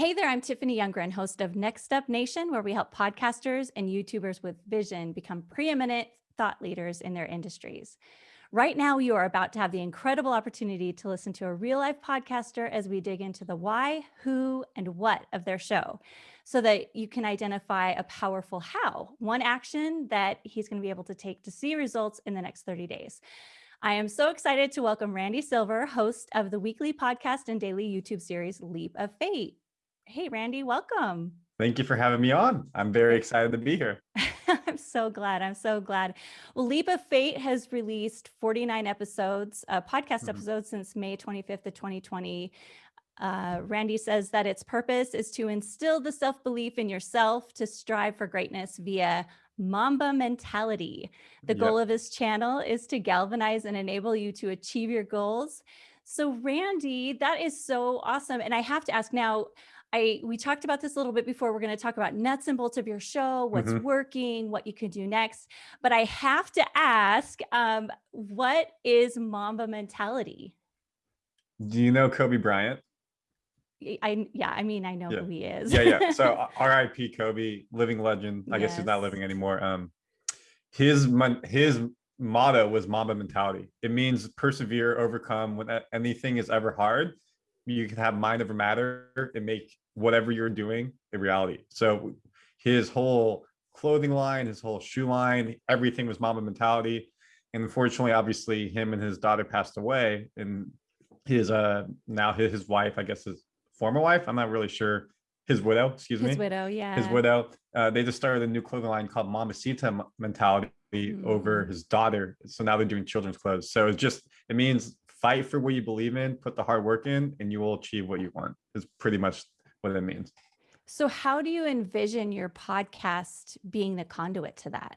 Hey there, I'm Tiffany Youngren, host of Next Up Nation, where we help podcasters and YouTubers with vision become preeminent thought leaders in their industries. Right now, you are about to have the incredible opportunity to listen to a real life podcaster as we dig into the why, who, and what of their show so that you can identify a powerful how, one action that he's going to be able to take to see results in the next 30 days. I am so excited to welcome Randy Silver, host of the weekly podcast and daily YouTube series Leap of Faith. Hey, Randy, welcome. Thank you for having me on. I'm very excited to be here. I'm so glad. I'm so glad. Well, Leap of Faith has released 49 episodes, uh, podcast mm -hmm. episodes since May 25th of 2020. Uh, Randy says that its purpose is to instill the self-belief in yourself to strive for greatness via Mamba mentality. The yep. goal of his channel is to galvanize and enable you to achieve your goals. So Randy, that is so awesome. And I have to ask now, I we talked about this a little bit before. We're going to talk about nuts and bolts of your show, what's mm -hmm. working, what you can do next. But I have to ask, um, what is Mamba mentality? Do you know Kobe Bryant? I yeah, I mean, I know yeah. who he is. yeah, yeah. So R.I.P. Kobe, living legend. I yes. guess he's not living anymore. Um, his his motto was Mamba mentality. It means persevere, overcome when anything is ever hard you can have mind over matter and make whatever you're doing in reality. So his whole clothing line, his whole shoe line, everything was Mamba mentality. And unfortunately, obviously, him and his daughter passed away, and his uh now his, his wife, I guess his former wife, I'm not really sure, his widow, excuse his me, his widow, yeah, his widow. Uh, they just started a new clothing line called Mambacita mentality mm. over his daughter. So now they're doing children's clothes. So it's just it means fight for what you believe in, put the hard work in, and you will achieve what you want is pretty much what it means. So how do you envision your podcast being the conduit to that?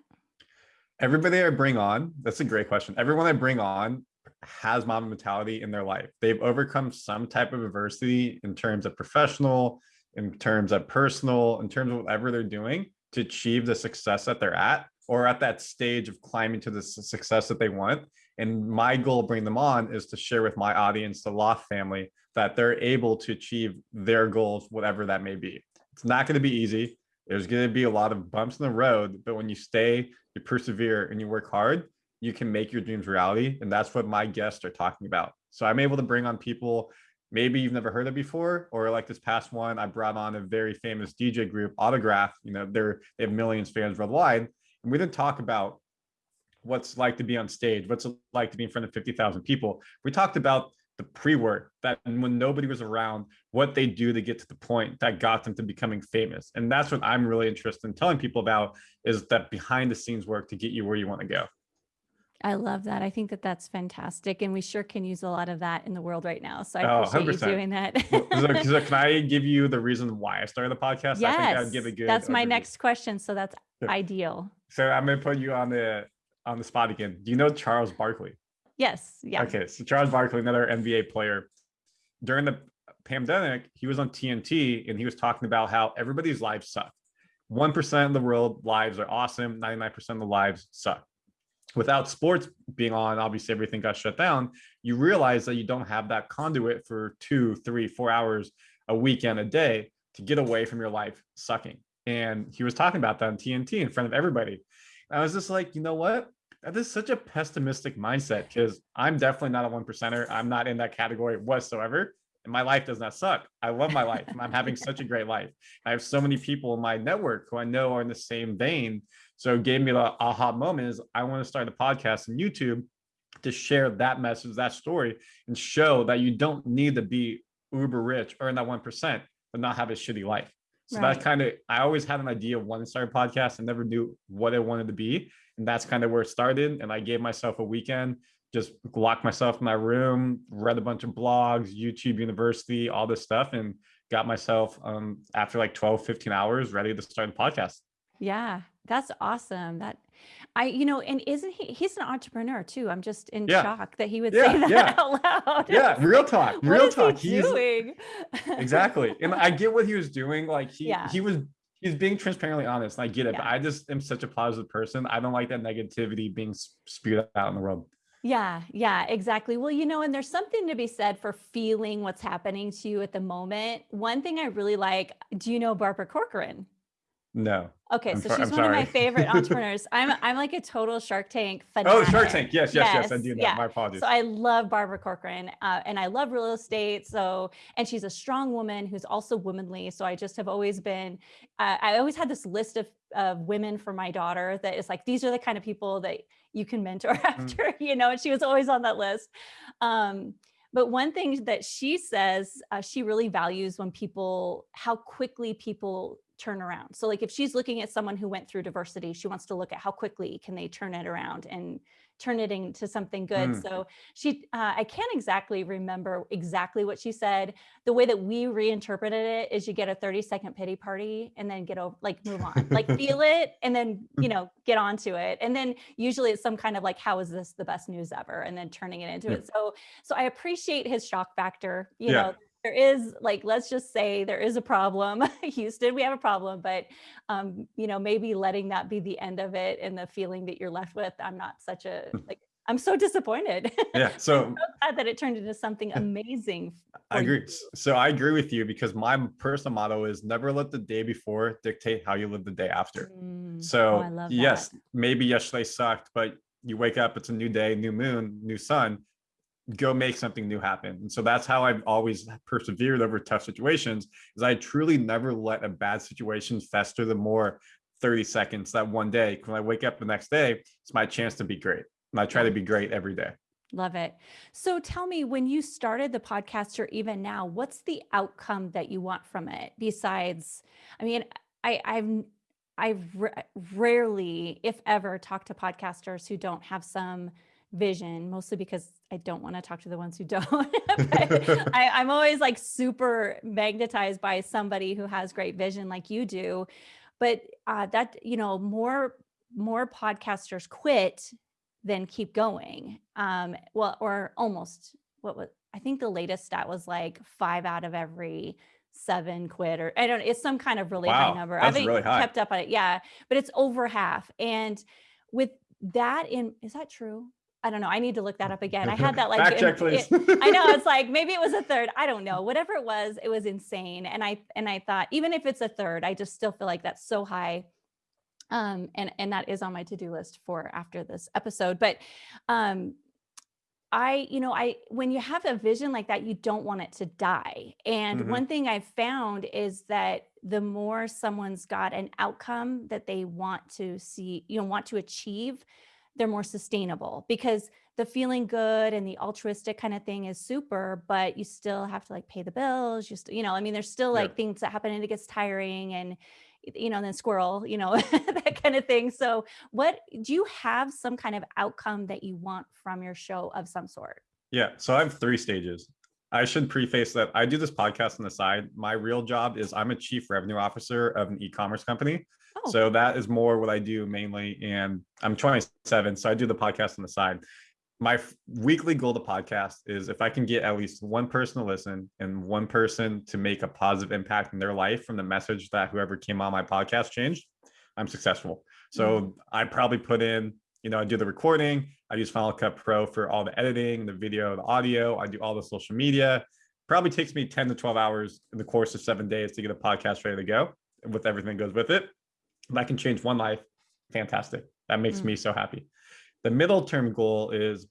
Everybody I bring on, that's a great question. Everyone I bring on has Mamba mentality in their life. They've overcome some type of adversity in terms of professional, in terms of personal, in terms of whatever they're doing to achieve the success that they're at or at that stage of climbing to the success that they want. And my goal bring them on is to share with my audience, the Loft family, that they're able to achieve their goals, whatever that may be. It's not going to be easy. There's going to be a lot of bumps in the road, but when you stay, you persevere and you work hard, you can make your dreams reality. And that's what my guests are talking about. So I'm able to bring on people maybe you've never heard of before, or like this past one, I brought on a very famous DJ group, Autograf. You know, they're they have millions of fans worldwide, and we didn't talk about what's like to be on stage, what's it like to be in front of 50,000 people. We talked about the pre-work that when nobody was around, what they do to get to the point that got them to becoming famous. And that's what I'm really interested in telling people about is that behind the scenes work to get you where you want to go. I love that. I think that that's fantastic. And we sure can use a lot of that in the world right now. So I oh, appreciate 100%. you doing that. so, so, can I give you the reason why I started the podcast? Yes, I think I'd give a good that's my next question. So that's ideal. So I'm going to put you on the on the spot again. Do you know Charles Barkley? Yes. Yeah. Okay. So Charles Barkley, another NBA player, during the pandemic, he was on TNT and he was talking about how everybody's lives suck. 1% of the world lives are awesome. 99% of the lives suck. Without sports being on, obviously everything got shut down. You realize that you don't have that conduit for two, three, four hours a weekend, a day to get away from your life sucking. And he was talking about that on TNT in front of everybody. I was just like, you know what? That is such a pessimistic mindset because I'm definitely not a one percenter. I'm not in that category whatsoever. And my life does not suck. I love my life. I'm having such a great life. I have so many people in my network who I know are in the same vein. So it gave me the aha moment is I want to start a podcast on YouTube to share that message, that story, and show that you don't need to be uber rich, earn that 1%, but not have a shitty life. So right. that kind of, I always had an idea of one start a podcast and never knew what I wanted to be. And that's kind of where it started. And I gave myself a weekend, just locked myself in my room, read a bunch of blogs, YouTube University, all this stuff, and got myself um, after like 12, 15 hours ready to start the podcast. Yeah, that's awesome. That I, you know, and isn't he, he's an entrepreneur too. I'm just in yeah. shock that he would yeah, say that yeah. out loud. Yeah. Real talk, real talk. He he's doing? exactly. And I get what he was doing. Like he, yeah. he was, he's being transparently honest. I get it, but I just am such a positive person. I don't like that negativity being spewed out in the world. Yeah, yeah, exactly. Well, you know, and there's something to be said for feeling what's happening to you at the moment. One thing I really like, do you know Barbara Corcoran? No. Okay, I'm so she's I'm one of my favorite entrepreneurs. I'm I'm like a total Shark Tank fanatic. Oh. Shark Tank. Yes, yes, yes. I do know. yeah. My apologies. So I love Barbara Corcoran, uh, and I love real estate. So, and she's a strong woman who's also womanly. So I just have always been, uh, I always had this list of of women for my daughter that is like these are the kind of people that you can mentor after, you know. And she was always on that list. Um, but one thing that she says uh, she really values when people how quickly people turn around. So like if she's looking at someone who went through diversity, she wants to look at how quickly can they turn it around and turn it into something good. Mm. So she uh, I can't exactly remember exactly what she said. The way that we reinterpreted it is you get a 30 second pity party and then get over like move on. like feel it and then, you know, get onto it. And then usually it's some kind of like how is this the best news ever and then turning it into Yeah. it. So so I appreciate his shock factor, you Yeah. know, there is like let's just say there is a problem houston we have a problem but um you know maybe letting that be the end of it and the feeling that you're left with i'm not such a like i'm so disappointed yeah. So so glad that it turned into something amazing I for you. agree. So I agree with you because my personal motto is never let the day before dictate how you live the day after. Mm, So oh, I love yes, maybe yesterday sucked, but you wake up, it's a new day, new moon, new sun. Go make something new happen. And so that's how I've always persevered over tough situations. Is I truly never let a bad situation fester the more 30 seconds that one day. When I wake up the next day, it's my chance to be great. And I try to be great every day. Love it. So tell me, when you started the podcast or even now, what's the outcome that you want from it? Besides, I mean, I, I've I've ra- rarely, if ever, talked to podcasters who don't have some vision, mostly because I don't want to talk to the ones who don't. I, I'm always like super magnetized by somebody who has great vision like you do. But uh, that, you know, more more podcasters quit than keep going. Um, well, or almost what was I think the latest stat was like five out of every seven quit, or I don't know, it's some kind of really high number. I haven't really kept up on it. Yeah, but it's over half. And with that in is that true? I don't know. I need to look that up again. I had that like Fact check, please. it- I know it's like maybe it was a third. I don't know. Whatever it was, it was insane. And I and I thought even if it's a third, I just still feel like that's so high. Um, and and that is on my to-do list for after this episode. But um I, you know, I when you have a vision like that, you don't want it to die. And Mhm. one thing I've found is that the more someone's got an outcome that they want to see, you know, want to achieve, they're more sustainable because the feeling good and the altruistic kind of thing is super, but you still have to like pay the bills. You, st- you know, I mean, there's still Yeah. like things that happen and it gets tiring and, you know, and then squirrel, you know, that kind of thing. So, what do you have some kind of outcome that you want from your show of some sort? Yeah, so I have three stages. I should preface that I do this podcast on the side. My real job is I'm a chief revenue officer of an e-commerce company. Oh, So that is more what I do mainly. And I'm 27, so I do the podcast on the side. My weekly goal to podcast is if I can get at least one person to listen and one person to make a positive impact in their life from the message that whoever came on my podcast changed, I'm successful. So mm-hmm. I probably put in, you know, I do the recording, I use Final Cut Pro for all the editing, the video, the audio, I do all the social media. Probably takes me 10 to 12 hours in the course of seven days to get a podcast ready to go with everything that goes with it. If I can change one life, fantastic. That makes Mm. me so happy. The middle term goal is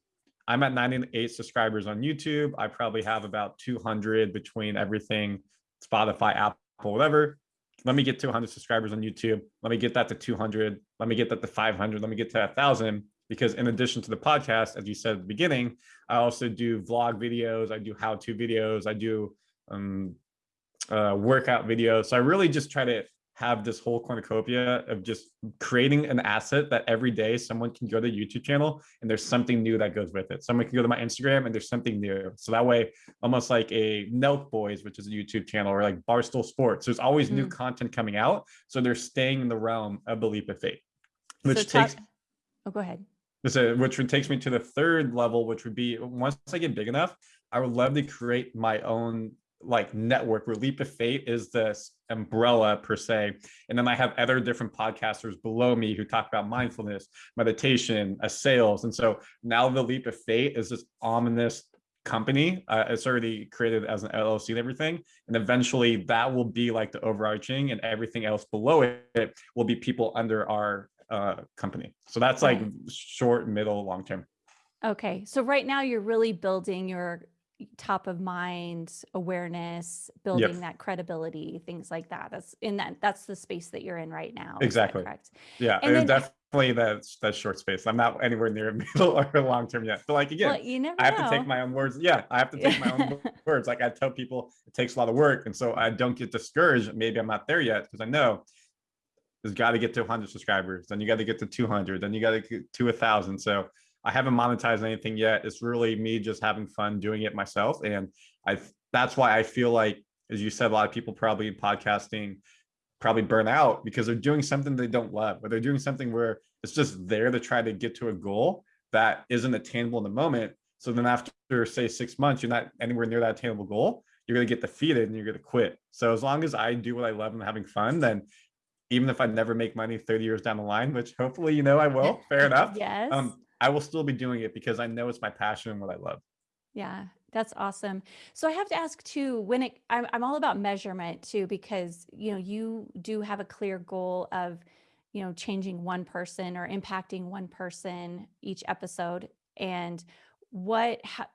I'm at 98 subscribers on YouTube. I probably have about 200 between everything, Spotify, Apple, whatever. Let me get to 100 subscribers on YouTube. Let me get that to 200. Let me get that to 500. Let me get to 1,000. Because in addition to the podcast, as you said at the beginning, I also do vlog videos. I do how-to videos. I do um, uh, workout videos. So I really just try to have this whole cornucopia of just creating an asset that every day someone can go to the YouTube channel and there's something new that goes with it. Someone can go to my Instagram and there's something new. So that way, almost like a Nelk Boys, which is a YouTube channel, or like Barstool Sports, there's always new hmm. content coming out. So they're staying in the realm of the leap of faith, which so takes oh, go ahead. this is, which would takes me to the third level, which would be once I get big enough, I would love to create my own like network where Leap of Faith is this umbrella per se. And then I have other different podcasters below me who talk about mindfulness, meditation, a sales. And so now the Leap of Faith is this ominous company. Uh, it's already created as an LLC and everything. And eventually that will be like the overarching and everything else below it will be people under our uh, company. So that's like short, middle, long term. Okay, so right now you're really building your top of mind awareness, building that credibility, things like that. That's in that, that's the space that you're in right now. Exactly. Correct. Yeah, And then- definitely that's that's short space. I'm not anywhere near middle or long term yet. But like again, Well, you never I have know. to take my own words. Yeah, I have to take my own words. Like I tell people, it takes a lot of work, and so I don't get discouraged. Maybe I'm not there yet because I know there's got to get to 100 subscribers, then you got to get to 200, then you got to get to a thousand. So I haven't monetized anything yet. It's really me just having fun doing it myself, and I that's why I feel like, as you said, a lot of people probably in podcasting probably burn out because they're doing something they don't love, or they're doing something where it's just there to try to get to a goal that isn't attainable in the moment. So then after say six months, you're not anywhere near that attainable goal, you're gonna get defeated and you're gonna quit. So as long as I do what I love and having fun, then even if I never make money 30 years down the line, which hopefully you know I will, fair enough. Yes. Um, I will still be doing it because I know it's my passion and what I love. Yeah, that's awesome. So I have to ask too, when it, I'm, I'm all about measurement too, because, you know, you do have a clear goal of, you know, changing one person or impacting one person each episode. And what ha-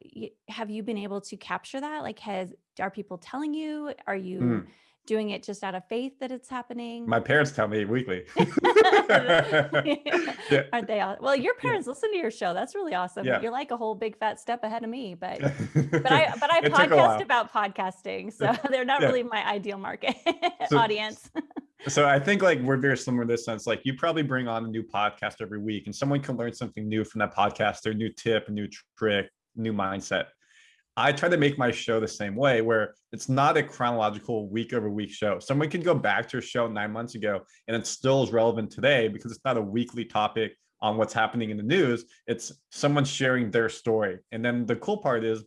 have you been able to capture that? Like, has, are people telling you? Are you Mm. Doing it just out of faith that it's happening? My parents tell me weekly. Yeah. Aren't they all? Well, your parents listen to your show. That's really awesome. Yeah. You're like a whole big fat step ahead of me, but but I but I It took a podcast about podcasting, so they're not Yeah. really my ideal market So- audience. so I think like we're very similar in this sense. Like you probably bring on a new podcast every week, and someone can learn something new from that podcast, their new tip, a new trick, new mindset. I try to make my show the same way, where it's not a chronological week over week show. Someone can go back to a show nine months ago, and it still is relevant today because it's not a weekly topic on what's happening in the news. It's someone sharing their story. And then the cool part is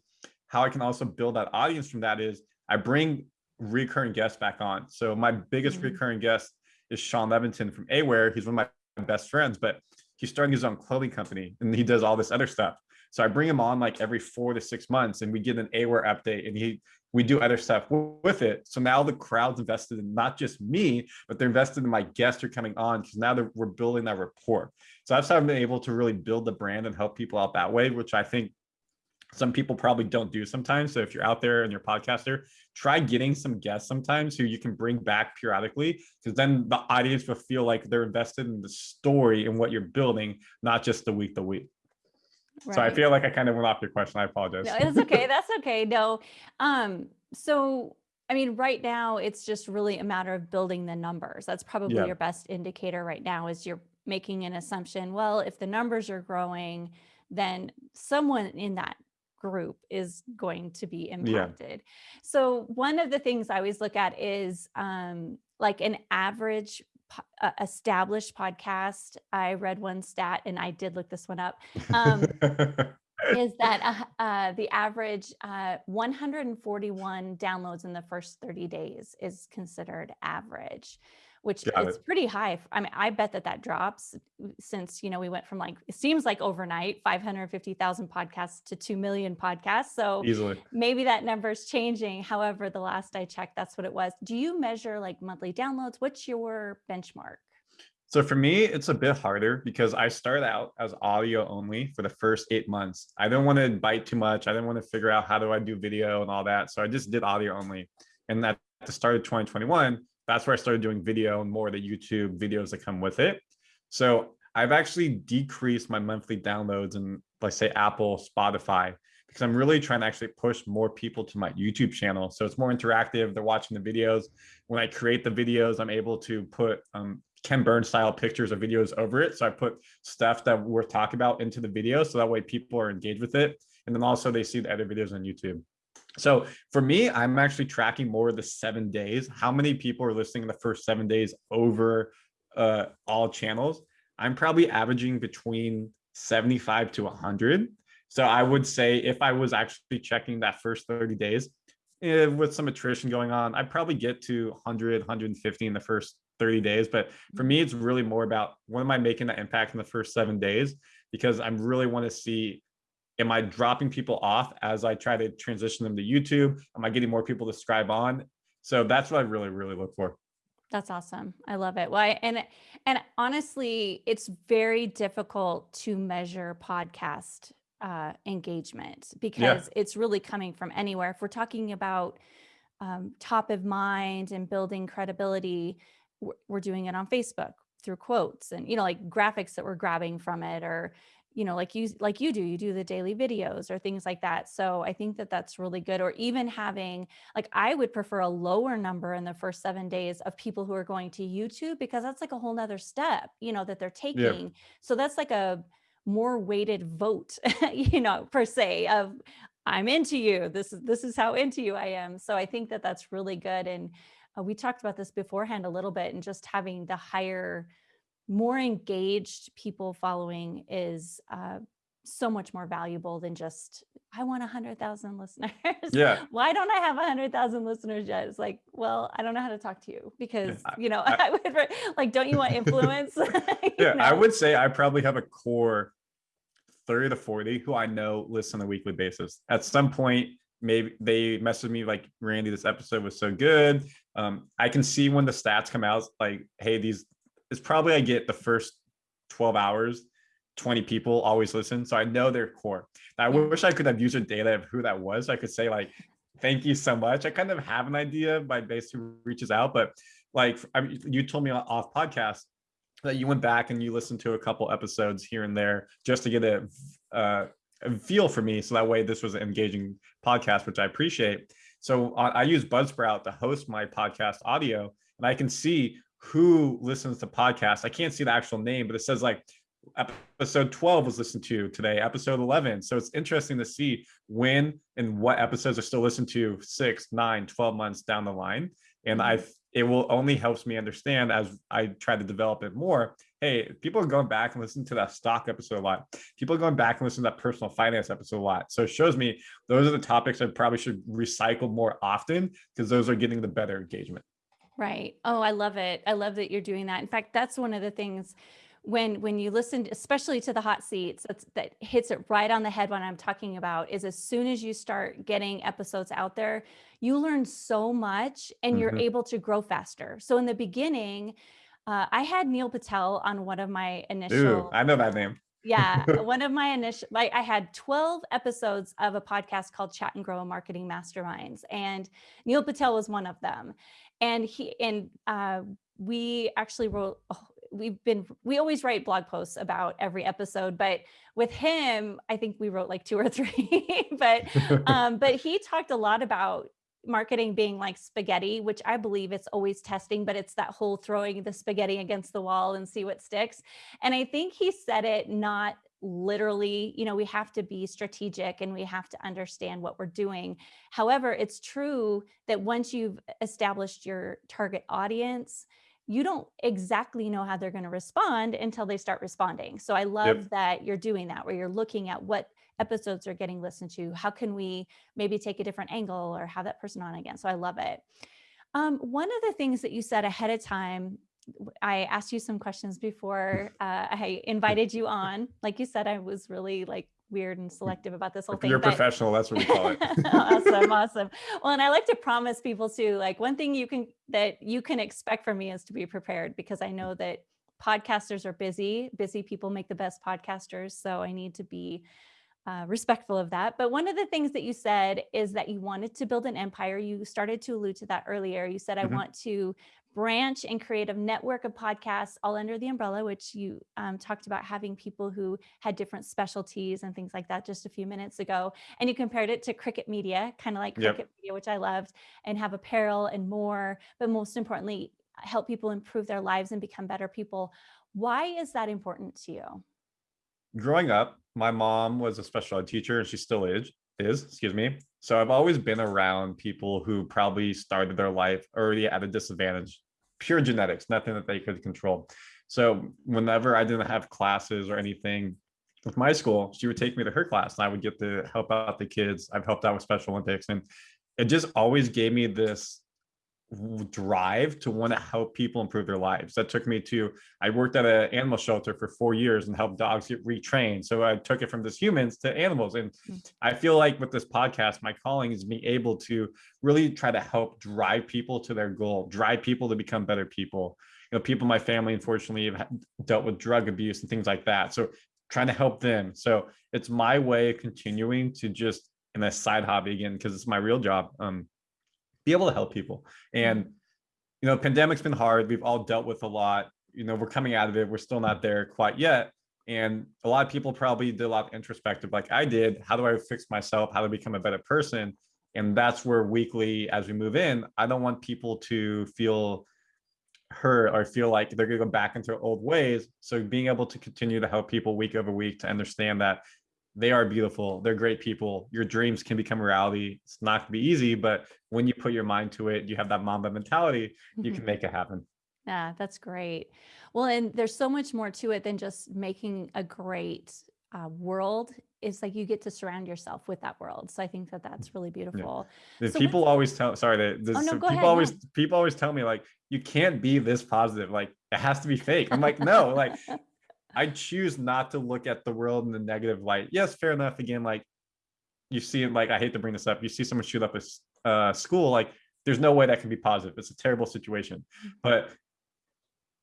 how I can also build that audience from that is I bring recurring guests back on. So my biggest Mhm. recurring guest is Sean Levinson from Aware. He's one of my best friends, but he's starting his own clothing company and he does all this other stuff. So I bring him on like every four to six months and we get an Aware update and he we do other stuff with it. So now the crowd's invested in not just me, but they're invested in my guests who are coming on because now we're building that rapport. So that's how I've been able to really build the brand and help people out that way, which I think some people probably don't do sometimes. So if you're out there and you're a podcaster, try getting some guests sometimes who you can bring back periodically, because then the audience will feel like they're invested in the story and what you're building, not just the week to week. So I feel like I kind of went off your question. I apologize. No, it's okay. That's okay. No. Um, so I mean, right now it's just really a matter of building the numbers. That's probably Yeah. your best indicator right now is you're making an assumption. Well, if the numbers are growing, then someone in that group is going to be impacted. Yeah. So one of the things I always look at is um, like an average uh, established podcast. I read one stat and I did look this one up. Um, is that uh, uh, the average uh, 141 downloads in the first 30 days is considered average which Got is it. pretty high i mean i bet that that drops mm, since you know we went from like it seems like overnight 550000 podcasts to 2 million podcasts so Easily. maybe that number's changing however the last i checked that's what it was do you measure like monthly downloads what's your benchmark So for me, it's a bit harder because I started out as audio only for the first eight months. I didn't want to bite too much. I didn't want to figure out how do I do video and all that. So I just did audio only. And at the start of 2021, that's where I started doing video and more of the YouTube videos that come with it. So I've actually decreased my monthly downloads and like say Apple, Spotify, because I'm really trying to actually push more people to my YouTube channel. So it's more interactive. They're watching the videos. When I create the videos, I'm able to put um, Ken Burns style pictures or videos over it. So I put stuff that we're talking about into the video. So that way people are engaged with it. And then also they see the other videos on YouTube. So for me, I'm actually tracking more the seven days. How many people are listening the first seven days over uh, all channels? I'm probably averaging between 75 to 100. So I would say if I was actually checking that first 30 days, eh, with some attrition going on, I'd probably get to 100, 150 in the first 30 days. But for me, it's really more about when am I making that impact in the first seven days? Because I really want to see am I dropping people off as I try to transition them to YouTube? Am I getting more people to subscribe on? So that's what I really, really look for. That's awesome. I love it. Well, I, and and honestly, it's very difficult to measure podcast uh, engagement because yeah. it's really coming from anywhere. If we're talking about um, top of mind and building credibility, we're, we're doing it on Facebook through quotes and you know like graphics that we're grabbing from it or you know like you like you do you do the daily videos or things like that. So i think that that's really good or even having like i would prefer a lower number in the first seven days of people who are going to youtube because that's like a whole nother step you know that they're taking. Yeah. so that's like a more weighted vote you know per se of i'm into you. This is this is how into you i am. So i think that that's really good and uh, we talked about this beforehand a little bit and just having the higher more engaged people following is uh, so much more valuable than just I want a hundred thousand listeners. Yeah. Why don't I have a hundred thousand listeners yet? It's like, well, I don't know how to talk to you because you know I, I would like, don't you want influence? you yeah, know? I would say I probably have a core thirty to forty who I know listen on a weekly basis. At some point, maybe they message me like, Randy, this episode was so good. Um, I can see when the stats come out, like, hey, these is probably I get the first 12 hours, 20 people always listen. So I know their core. Now, I wish I could have user data of who that was. I could say like, thank you so much. I kind of have an idea by base who reaches out, but like I mean, you told me off podcast that you went back and you listened to a couple episodes here and there just to get a, uh, a feel for me. So that way this was an engaging podcast, which I appreciate. So I use Buzzsprout to host my podcast audio and I can see who listens to podcasts. I can't see the actual name, but it says like episode 12 was listened to today, episode 11. So it's interesting to see when and what episodes are still listened to six, nine, 12 months down the line. And I, mm-hmm. it will only helps me understand as I try to develop it more. Hey, people are going back and listening to that stock episode a lot. People are going back and listening to that personal finance episode a lot. So it shows me those are the topics I probably should recycle more often because those are getting the better engagement. Right. Oh, I love it. I love that you're doing that. In fact, that's one of the things when when you listen especially to the hot seats that's, that hits it right on the head when i'm talking about is as soon as you start getting episodes out there you learn so much and mm-hmm. you're able to grow faster so in the beginning uh, i had neil patel on one of my initial Ooh, i know that name yeah one of my initial like i had 12 episodes of a podcast called chat and grow a marketing masterminds and neil patel was one of them and he and uh, we actually wrote oh, we've been we always write blog posts about every episode but with him i think we wrote like two or three but um but he talked a lot about marketing being like spaghetti which i believe it's always testing but it's that whole throwing the spaghetti against the wall and see what sticks. And i think he said it not literally, you know, we have to be strategic and we have to understand what we're doing. However, it's true that once you've established your target audience, you don't exactly know how they're going to respond until they start responding. So I love yep. that you're doing that where you're looking at what episodes are getting listened to. How can we maybe take a different angle or have that person on again? So I love it. Um, one of the things that you said ahead of time I asked you some questions before uh, I invited you on. Like you said, I was really like weird and selective about this whole thing. You're but... professional. That's what we call it. awesome, awesome. Well, and I like to promise people too. Like one thing you can that you can expect from me is to be prepared because I know that podcasters are busy. Busy people make the best podcasters. So I need to be uh, respectful of that. But one of the things that you said is that you wanted to build an empire. You started to allude to that earlier. You said, I mm-hmm. want to branch and create a network of podcasts all under the umbrella, which you um, talked about having people who had different specialties and things like that just a few minutes ago. And you compared it to Cricket Media, kind of like Cricket yep. Media, which I loved, and have apparel and more, but most importantly, help people improve their lives and become better people. Why is that important to you? Growing up, my mom was a special ed teacher and she still is, is, excuse me. So I've always been around people who probably started their life already at a disadvantage, pure genetics, nothing that they could control. So whenever I didn't have classes or anything with my school, she would take me to her class and I would get to help out the kids. I've helped out with Special Olympics and it just always gave me this drive to want to help people improve their lives. That took me to, I worked at an animal shelter for four years and helped dogs get retrained. So I took it from just humans to animals. And hmm. I feel like with this podcast, my calling is being able to really try to help drive people to their goal, drive people to become better people. You know, people in my family, unfortunately, have dealt with drug abuse and things like that. So trying to help them. So it's my way of continuing to just in a side hobby again, because it's my real job. Um, be able to help people. And, mm-hmm. you know, pandemic's been hard. We've all dealt with a lot. You know, we're coming out of it. We're still not there quite yet. And a lot of people probably did a lot of introspective, like I did. How do I fix myself? How to become a better person? And that's where weekly, as we move in, I don't want people to feel hurt or feel like they're going to go back into old ways. So being able to continue to help people week over week to understand that they are beautiful they're great people your dreams can become reality it's not going to be easy but when you put your mind to it you have that mamba mentality you can mm-hmm. make it happen. Yeah that's great. Well and there's so much more to it than just making a great uh, world it's like you get to surround yourself with that world so i think that that's really beautiful. Yeah. so people always tell sorry oh, no, people ahead, always people always tell me like you can't be this positive like it has to be fake. I'm like no like I choose not to look at the world in the negative light. Yes, fair enough. Again, like you see it, like I hate to bring this up. You see someone shoot up a uh, school, like there's no way that can be positive. It's a terrible situation, but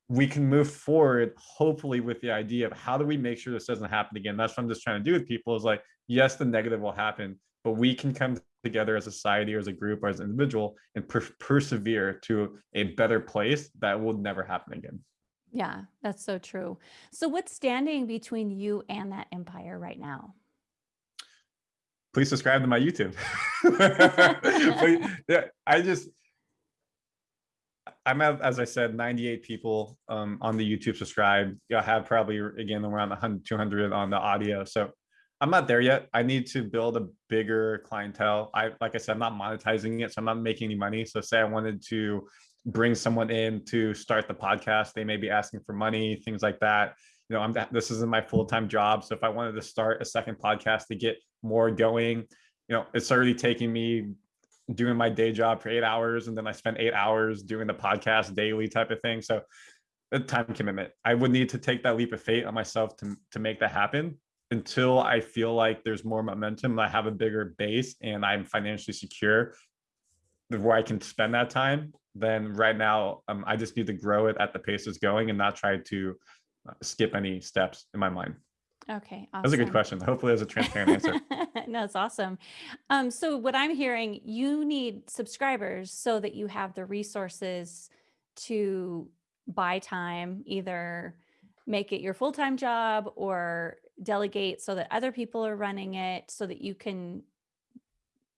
we can move forward, hopefully, with the idea of how do we make sure this doesn't happen again. That's what I'm just trying to do with people. Is like, yes, the negative will happen, but we can come together as a society or as a group or as an individual and per persevere to a better place that will never happen again. Yeah, that's so true. So what's standing between you and that empire right now? Please subscribe to my YouTube. yeah, I just, I'm at, as I said, 98 people um, on the YouTube subscribe. I have probably, again, around 100, 200 on the audio. So I'm not there yet. I need to build a bigger clientele. I, like I said, I'm not monetizing it, so I'm not making any money. So say I wanted to bring someone in to start the podcast. They may be asking for money things like that. You know i'm this isn't my full-time job. So if i wanted to start a second podcast to get more going you know it's already taking me doing my day job for eight hours and then i spend eight hours doing the podcast daily type of thing. So the time commitment. I would need to take that leap of faith on myself to, to make that happen until i feel like there's more momentum i have a bigger base and i'm financially secure where i can spend that time then right now um, I just need to grow it at the pace it's going and not try to uh, skip any steps in my mind. Okay, awesome. That's a good question. Hopefully there's a transparent answer. no, it's awesome. Um, so what I'm hearing, you need subscribers so that you have the resources to buy time, either make it your full-time job or delegate so that other people are running it so that you can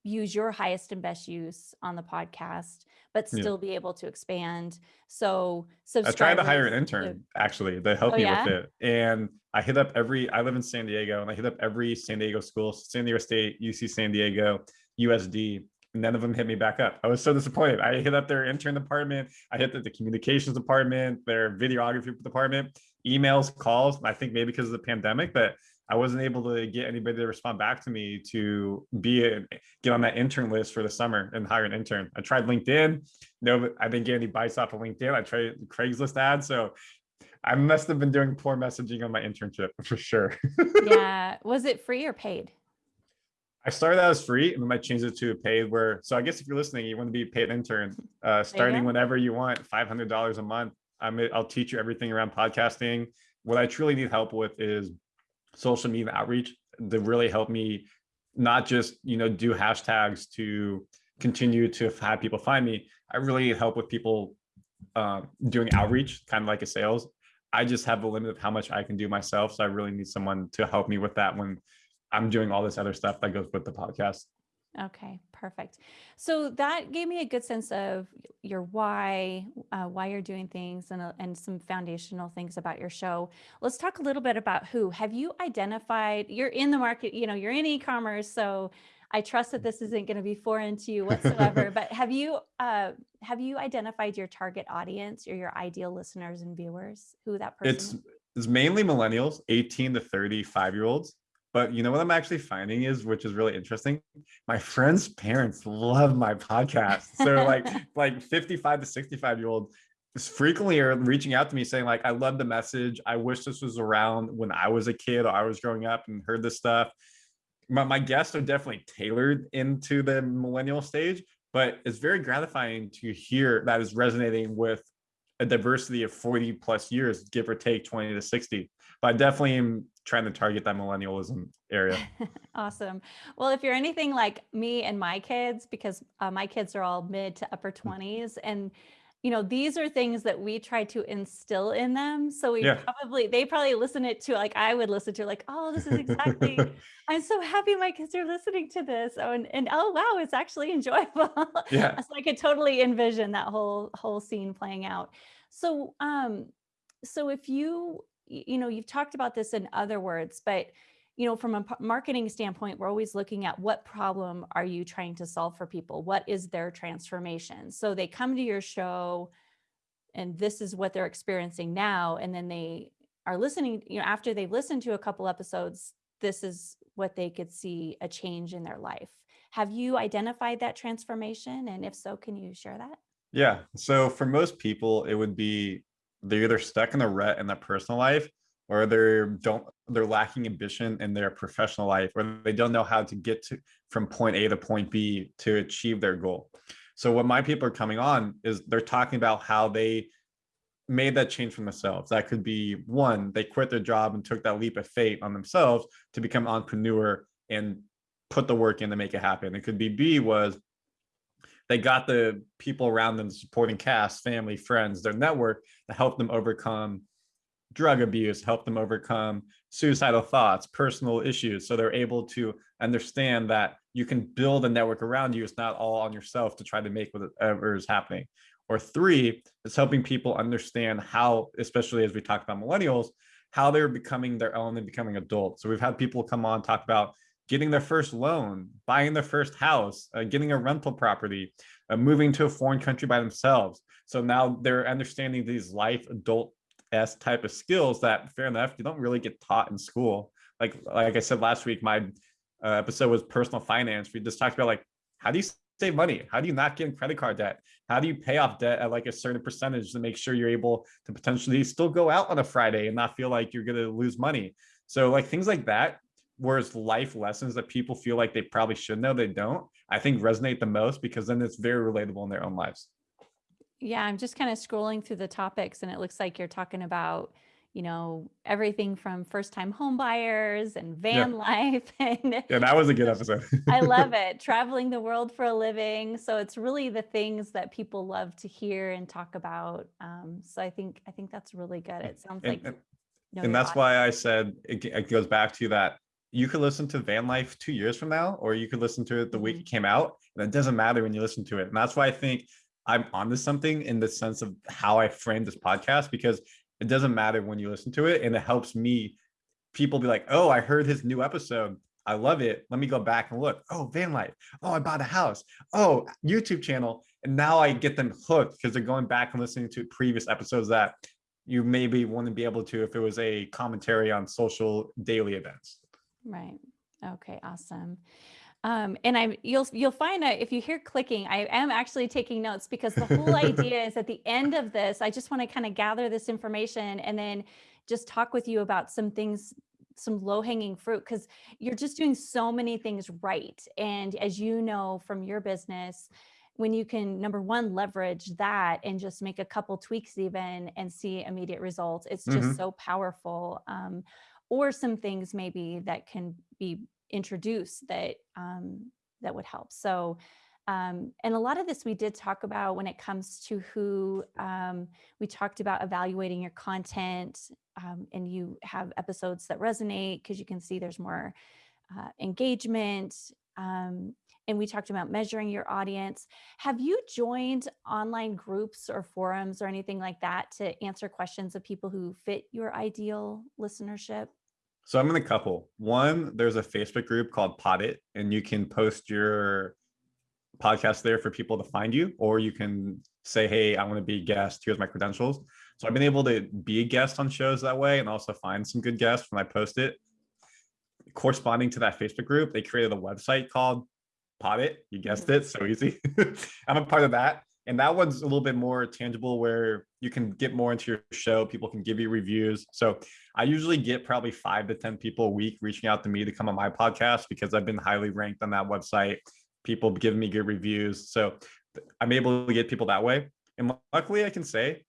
use your highest and best use on the podcast, but Yeah. still be able to expand. So I tried to hire an intern actually to help Oh, me with it. And I hit up every, I live in San Diego and I hit up every San Diego school, San Diego State, UC San Diego, USD. None of them hit me back up. I was so disappointed. I hit up their intern department. I hit the, the communications department, their videography department, emails, calls. I think maybe because of the pandemic, but I wasn't able to get anybody to respond back to me to be a, get on that intern list for the summer and hire an intern. I tried LinkedIn. No, I didn't get any bites off of LinkedIn. I tried Craigslist ads. So I must have been doing poor messaging on my internship for sure. yeah. Was it free or paid? I started out as free and then I changed it to a paid where, so I guess if you're listening, you want to be a paid intern, uh, starting whenever you want, $500 a month. I'm, I'll teach you everything around podcasting. What I truly need help with is social media outreach that really help me not just you know do hashtags to continue to have people find me. I really help with people uh, doing outreach kind of like a sales. I just have a limit of how much i can do myself so i really need someone to help me with that when i'm doing all this other stuff that goes with the podcast Okay, perfect. So that gave me a good sense of your why, uh, why you're doing things, and uh, and some foundational things about your show. Let's talk a little bit about who. Have you identified? You're in the market, you know, you're in e-commerce, so I trust that this isn't going to be foreign to you whatsoever. but have you uh, have you identified your target audience or your ideal listeners and viewers? Who that person? It's it's mainly millennials, 18 to 35 year olds But you know what I'm actually finding is, which is really interesting. My friends' parents love my podcast. So like like 55 to 65 year old frequently are reaching out to me saying like, I love the message. I wish this was around when I was a kid or I was growing up and heard this stuff. My, my guests are definitely tailored into the millennial stage, but it's very gratifying to hear that is resonating with a diversity of 40 plus years, give or take 20 to 60. But I definitely am trying to target that millennialism area. awesome. Well, if you're anything like me and my kids, because uh, my kids are all mid to upper 20s, and you know, these are things that we try to instill in them. So we yeah. probably, they probably listen it to like I would listen to like, oh, this is exactly, I'm so happy my kids are listening to this. Oh, and, and oh, wow, it's actually enjoyable. Yeah. so I could totally envision that whole, whole scene playing out. So, um, so if you, you know, you've talked about this in other words, but you know, from a marketing standpoint, we're always looking at what problem are you trying to solve for people? What is their transformation? So they come to your show and this is what they're experiencing now. And then they are listening, you know, after they've listened to a couple episodes, this is what they could see a change in their life. Have you identified that transformation? And if so, can you share that? Yeah. So for most people, it would be they're either stuck in a rut in their personal life or they're don't they're lacking ambition in their professional life or they don't know how to get to from point A to point B to achieve their goal. So what my people are coming on is they're talking about how they made that change for themselves. That could be one, they quit their job and took that leap of faith on themselves to become entrepreneur and put the work in to make it happen. It could be B was they got the people around them, supporting cast, family, friends, their network to help them overcome drug abuse, help them overcome suicidal thoughts, personal issues. So they're able to understand that you can build a network around you. It's not all on yourself to try to make whatever is happening. Or three, it's helping people understand how, especially as we talk about millennials, how they're becoming their own and becoming adults. So we've had people come on talk about getting their first loan, buying their first house, uh, getting a rental property, uh, moving to a foreign country by themselves. So now they're understanding these life adult s type of skills that fair enough you don't really get taught in school. Like like i said last week my uh, episode was personal finance. We just talked about like how do you save money? How do you not get in credit card debt? How do you pay off debt at like a certain percentage to make sure you're able to potentially still go out on a friday and not feel like you're going to lose money? So like things like that whereas life lessons that people feel like they probably should know they don't i think resonate the most because then it's very relatable in their own lives yeah, I'm just kind of scrolling through the topics and it looks like you're talking about, you know, everything from first time home buyers and van yeah. life. And yeah, that was a good episode. I love it. Traveling the world for a living. So it's really the things that people love to hear and talk about. Um, so I think, I think that's really good. It sounds and, like. And, and that's why I said it, it goes back to that you could listen to van life two years from now or you could listen to it the week mm-hmm. it came out and it doesn't matter when you listen to it and that's why i think I'm onto something in the sense of how I frame this podcast because it doesn't matter when you listen to it and it helps me people be like, "Oh, I heard his new episode. I love it. Let me go back and look. Oh, van life. Oh, I bought a house. Oh, YouTube channel." And now I get them hooked because they're going back and listening to previous episodes that you maybe wouldn't be able to if it was a commentary on social daily events. Right. Okay, awesome. Um, and I'm you'll you'll find that if you hear clicking, I am actually taking notes because the whole idea is at the end of this, I just want to kind of gather this information and then just talk with you about some things, some low hanging fruit, because you're just doing so many things right. And as you know from your business, when you can number one leverage that and just make a couple tweaks even and see immediate results, it's just mm -hmm. so powerful. Um, or some things maybe that can be introduce that um, that would help. So, um, and a lot of this we did talk about when it comes to who um, we talked about evaluating your content um, and you have episodes that resonate because you can see there's more uh, engagement. Um, and we talked about measuring your audience. Have you joined online groups or forums or anything like that to answer questions of people who fit your ideal listenership? So I'm in a couple. One, there's a Facebook group called Podit, and you can post your podcast there for people to find you, or you can say, hey, I want to be a guest. Here's my credentials. So I've been able to be a guest on shows that way and also find some good guests when I post it. corresponding to that Facebook group, they created a website called Podit. You guessed Mhm. it, so easy. I'm a part of that. And that one's a little bit more tangible where you can get more into your show. People can give you reviews. So I usually get probably five to 10 people a week reaching out to me to come on my podcast because I've been highly ranked on that website. People giving me good reviews. So I'm able to get people that way. And luckily, I can say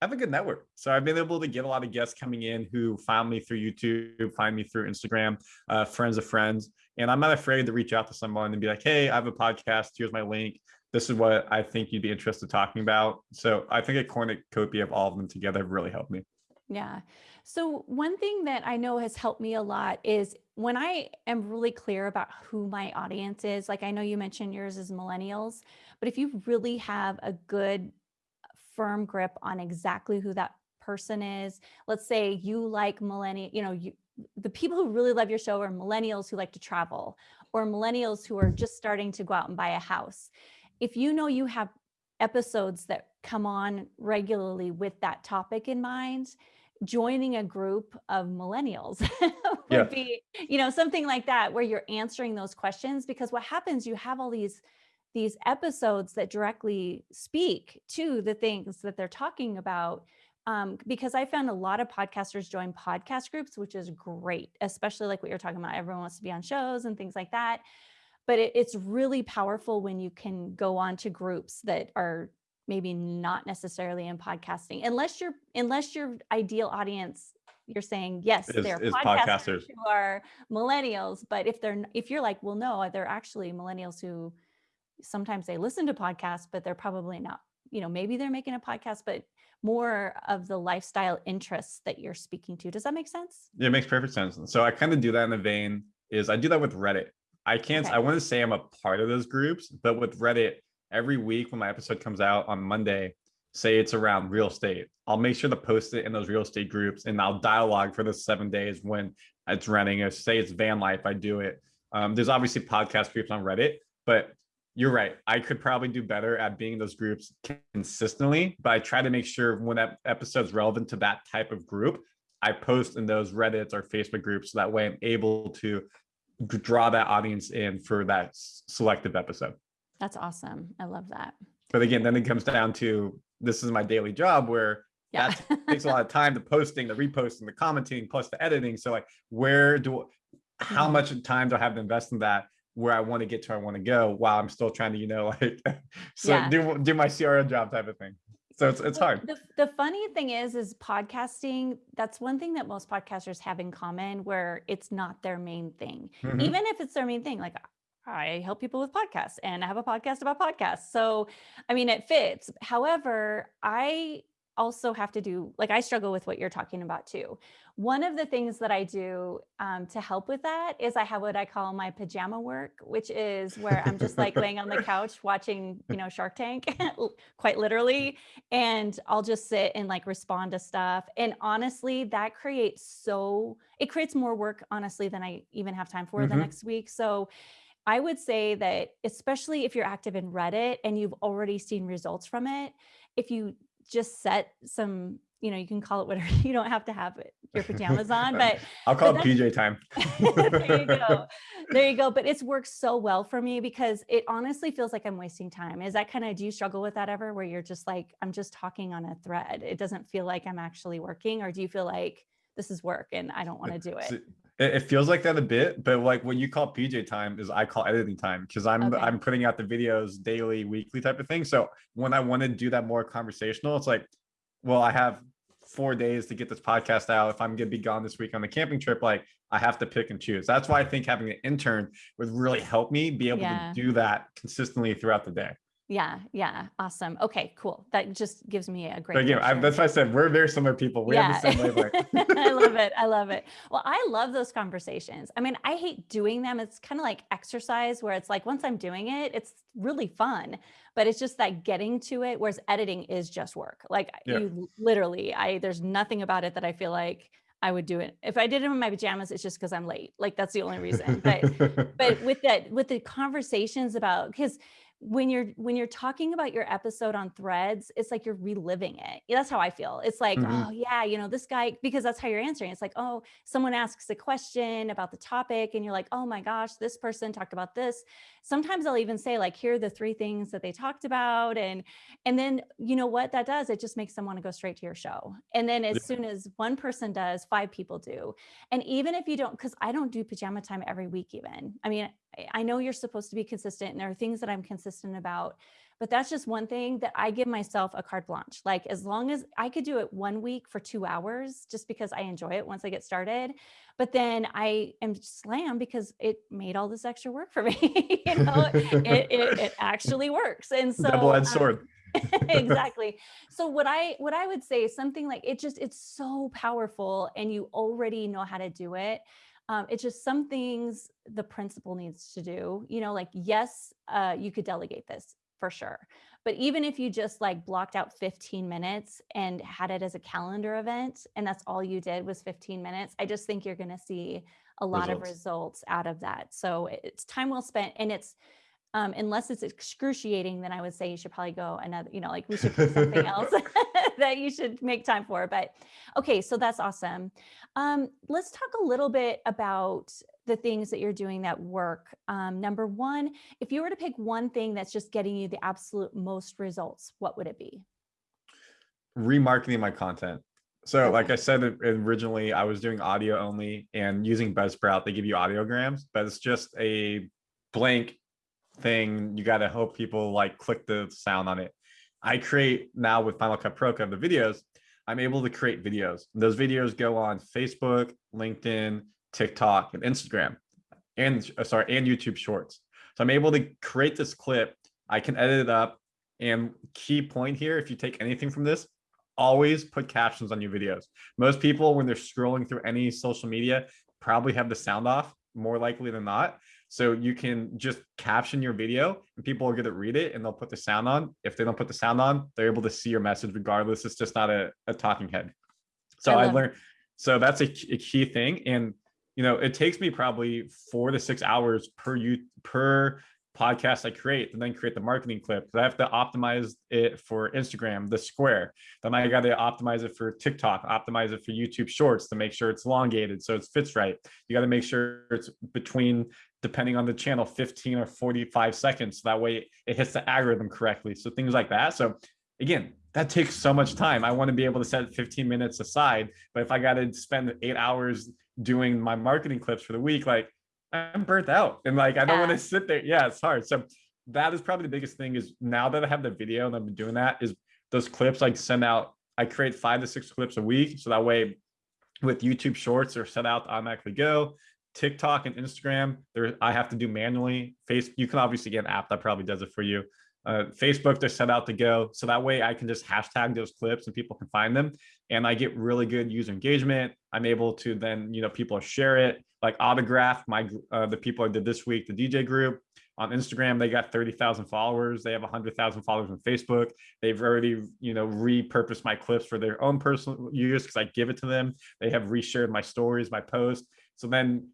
I have a good network. So I've been able to get a lot of guests coming in who found me through YouTube, find me through Instagram, uh, friends of friends. And I'm not afraid to reach out to someone and be like, hey, I have a podcast. Here's my link. This is what I think you'd be interested in talking about. So I think a cornucopia of all of them together really helped me. Yeah. So one thing that I know has helped me a lot is when I am really clear about who my audience is, like I know you mentioned yours is millennials, but if you really have a good firm grip on exactly who that person is, let's say you like millennial, you know, you the people who really love your show are millennials who like to travel or millennials who are just starting to go out and buy a house. If you know you have episodes that come on regularly with that topic in mind, joining a group of millennials would Yeah. be, you know, something like that where you're answering those questions because what happens you have all these these episodes that directly speak to the things that they're talking about um, because I found a lot of podcasters join podcast groups, which is great, especially like what you're talking about. Everyone wants to be on shows and things like that. But it, it's really powerful when you can go on to groups that are maybe not necessarily in podcasting, unless you're unless your ideal audience, you're saying yes, Is- they're is podcasters, podcasters. who are millennials. But if they're if you're like, well, no, they're actually millennials who sometimes they listen to podcasts, but they're probably not, you know, maybe they're making a podcast, but more of the lifestyle interests that you're speaking to. Does that make sense? Yeah, it makes perfect sense. So I kind of do that in the vein is I do that with Reddit. I can't, Okay. I want to say I'm a part of those groups, but with Reddit, every week when my episode comes out on Monday, say it's around real estate, I'll make sure to post it in those real estate groups and I'll dialogue for the seven days when it's running. Or say it's van life, I do it. Um, there's obviously podcast groups on Reddit, but you're right. I could probably do better at being in those groups consistently, but I try to make sure when that episode's relevant to that type of group, I post in those Reddits or Facebook groups. So that way I'm able to draw that audience in for that selective episode. That's awesome. I love that. But again, then it comes down to this is my daily job where Yeah. that takes a lot of time the posting, the reposting, the commenting, plus the editing. So like where do how Mhm. much time do I have to invest in that where I want to get to where I want to go while I'm still trying to, you know, like so Yeah. do do my CRO job type of thing. So it's it's hard. The, the funny thing is, is podcasting, that's one thing that most podcasters have in common where it's not their main thing. Mhm. Even if it's their main thing, like I help people with podcasts and I have a podcast about podcasts. So, I mean, it fits. However, I also have to do, like, I struggle with what you're talking about too. One of the things that I do um, to help with that is I have what I call my pajama work, which is where I'm just like laying on the couch watching, you know, Shark Tank, quite literally. And I'll just sit and like respond to stuff. And honestly, that creates so, it creates more work, honestly, than I even have time for the Mhm. next week. So, I would say that, especially if you're active in Reddit and you've already seen results from it, if you just set some, you know, you can call it whatever, you don't have to have it, your pajamas on, but I'll call it PJ time. there you go. There you go. But it's worked so well for me because it honestly feels like I'm wasting time. Is that kind of, do you struggle with that ever where you're just like, I'm just talking on a thread? It doesn't feel like I'm actually working, or do you feel like this is work and I don't want to do it? So It, feels like that a bit, but like what you call PJ time is I call editing time because I'm Okay. I'm putting out the videos daily, weekly type of thing. So when I want to do that more conversational, it's like, well, I have four days to get this podcast out. If I'm gonna be gone this week on the camping trip, like I have to pick and choose. That's why I think having an intern would really help me be able Yeah. to do that consistently throughout the day. Yeah. Yeah. Awesome. Okay, cool. That just gives me a great. But again, I, that's why I said we're very similar people. We have the same wavelength. I love it. I love it. Well, I love those conversations. I mean, I hate doing them. It's kind of like exercise where it's like once I'm doing it, it's really fun, but it's just that getting to it. Whereas editing is just work. Like Yeah. you literally, I there's nothing about it that I feel like I would do it. If I did it in my pajamas, it's just because I'm late. Like that's the only reason. But but with that with the conversations about because when you're when you're talking about your episode on threads it's like you're reliving it. That's how i feel. It's like Mhm. oh yeah you know this guy because that's how you're answering. It's like oh someone asks a question about the topic and you're like oh my gosh this person talked about this. Sometimes i'll even say like here are the three things that they talked about and and then you know what that does? It just makes them want to go straight to your show. And then as Yeah. soon as one person does five people do. And even if you don't because i don't do pajama time every week even. I mean I- know you're supposed to be consistent and there are things that I'm consistent about, but that's just one thing that I give myself a carte blanche. Like as long as I could do it one week for two hours, just because I enjoy it once I get started, but then I am slammed because it made all this extra work for me. you know, it, it, it actually works. And so Double-edged um, sword. exactly so what i what i would say is something like it just it's so powerful and you already know how to do it um, it's just some things the principal needs to do you know like yes uh, you could delegate this for sure but even if you just like blocked out 15 minutes and had it as a calendar event and that's all you did was 15 minutes i just think you're going to see a lot of Results. results out of that so it's time well spent and it's um, unless it's excruciating, then I would say you should probably go another, you know, like we should pick something else that you should make time for. But okay, so that's awesome. Um, let's talk a little bit about the things that you're doing that work. Um, number one, if you were to pick one thing that's just getting you the absolute most results, what would it be? remarketing my content. So, like I said originally, I was doing audio only and using Buzzsprout. They give you audiograms, but it's just a blank thing. You got to hope people like click the sound on it. I create now with Final Cut Pro Cut the videos. I'm able to create videos. Those videos go on Facebook, LinkedIn, TikTok, and Instagram, and uh, sorry, and YouTube Shorts. So I'm able to create this clip. I can edit it up. And key point here, if you take anything from this, always put captions on your videos. Most people, when they're scrolling through any social media, probably have the sound off more likely than not. So you can just caption your video and people are going to read it and they'll put the sound on. If they don't put the sound on, they're able to see your message regardless. It's just not a, a talking head. So I I, learned, so that's a, key- a key thing. And, you know, it takes me probably four to six hours per you per podcast I create and then create the marketing clip. I have to optimize it for Instagram, the square. Then I got to optimize it for TikTok, optimize it for YouTube shorts to make sure it's elongated so it fits right. You got to make sure it's between, depending on the channel, 15 or 45 seconds. So that way it hits the algorithm correctly. So things like that. So again, that takes so much time. I want to be able to set 15 minutes aside. But if I got to spend eight hours doing my marketing clips for the week, like I'm burnt out and like I don't want to sit there. Yeah, it's hard. So that is probably the biggest thing is now that I have the video and I've been doing that is those clips I send out. I create five to six clips a week. So that way with YouTube shorts they're set out to automatically go. TikTok and Instagram, there I have to do manually. Face you can obviously get an app that probably does it for you. Uh, Facebook, they're set out to go. So that way I can just hashtag those clips and people can find them. And I get really good user engagement. I'm able to then, you know, people share it, like Autograf my uh, the people I did this week, the DJ group on Instagram, they got 30,000 followers. They have 100,000 followers on Facebook. They've already, you know, repurposed my clips for their own personal use because I give it to them. They have reshared my stories, my posts. So then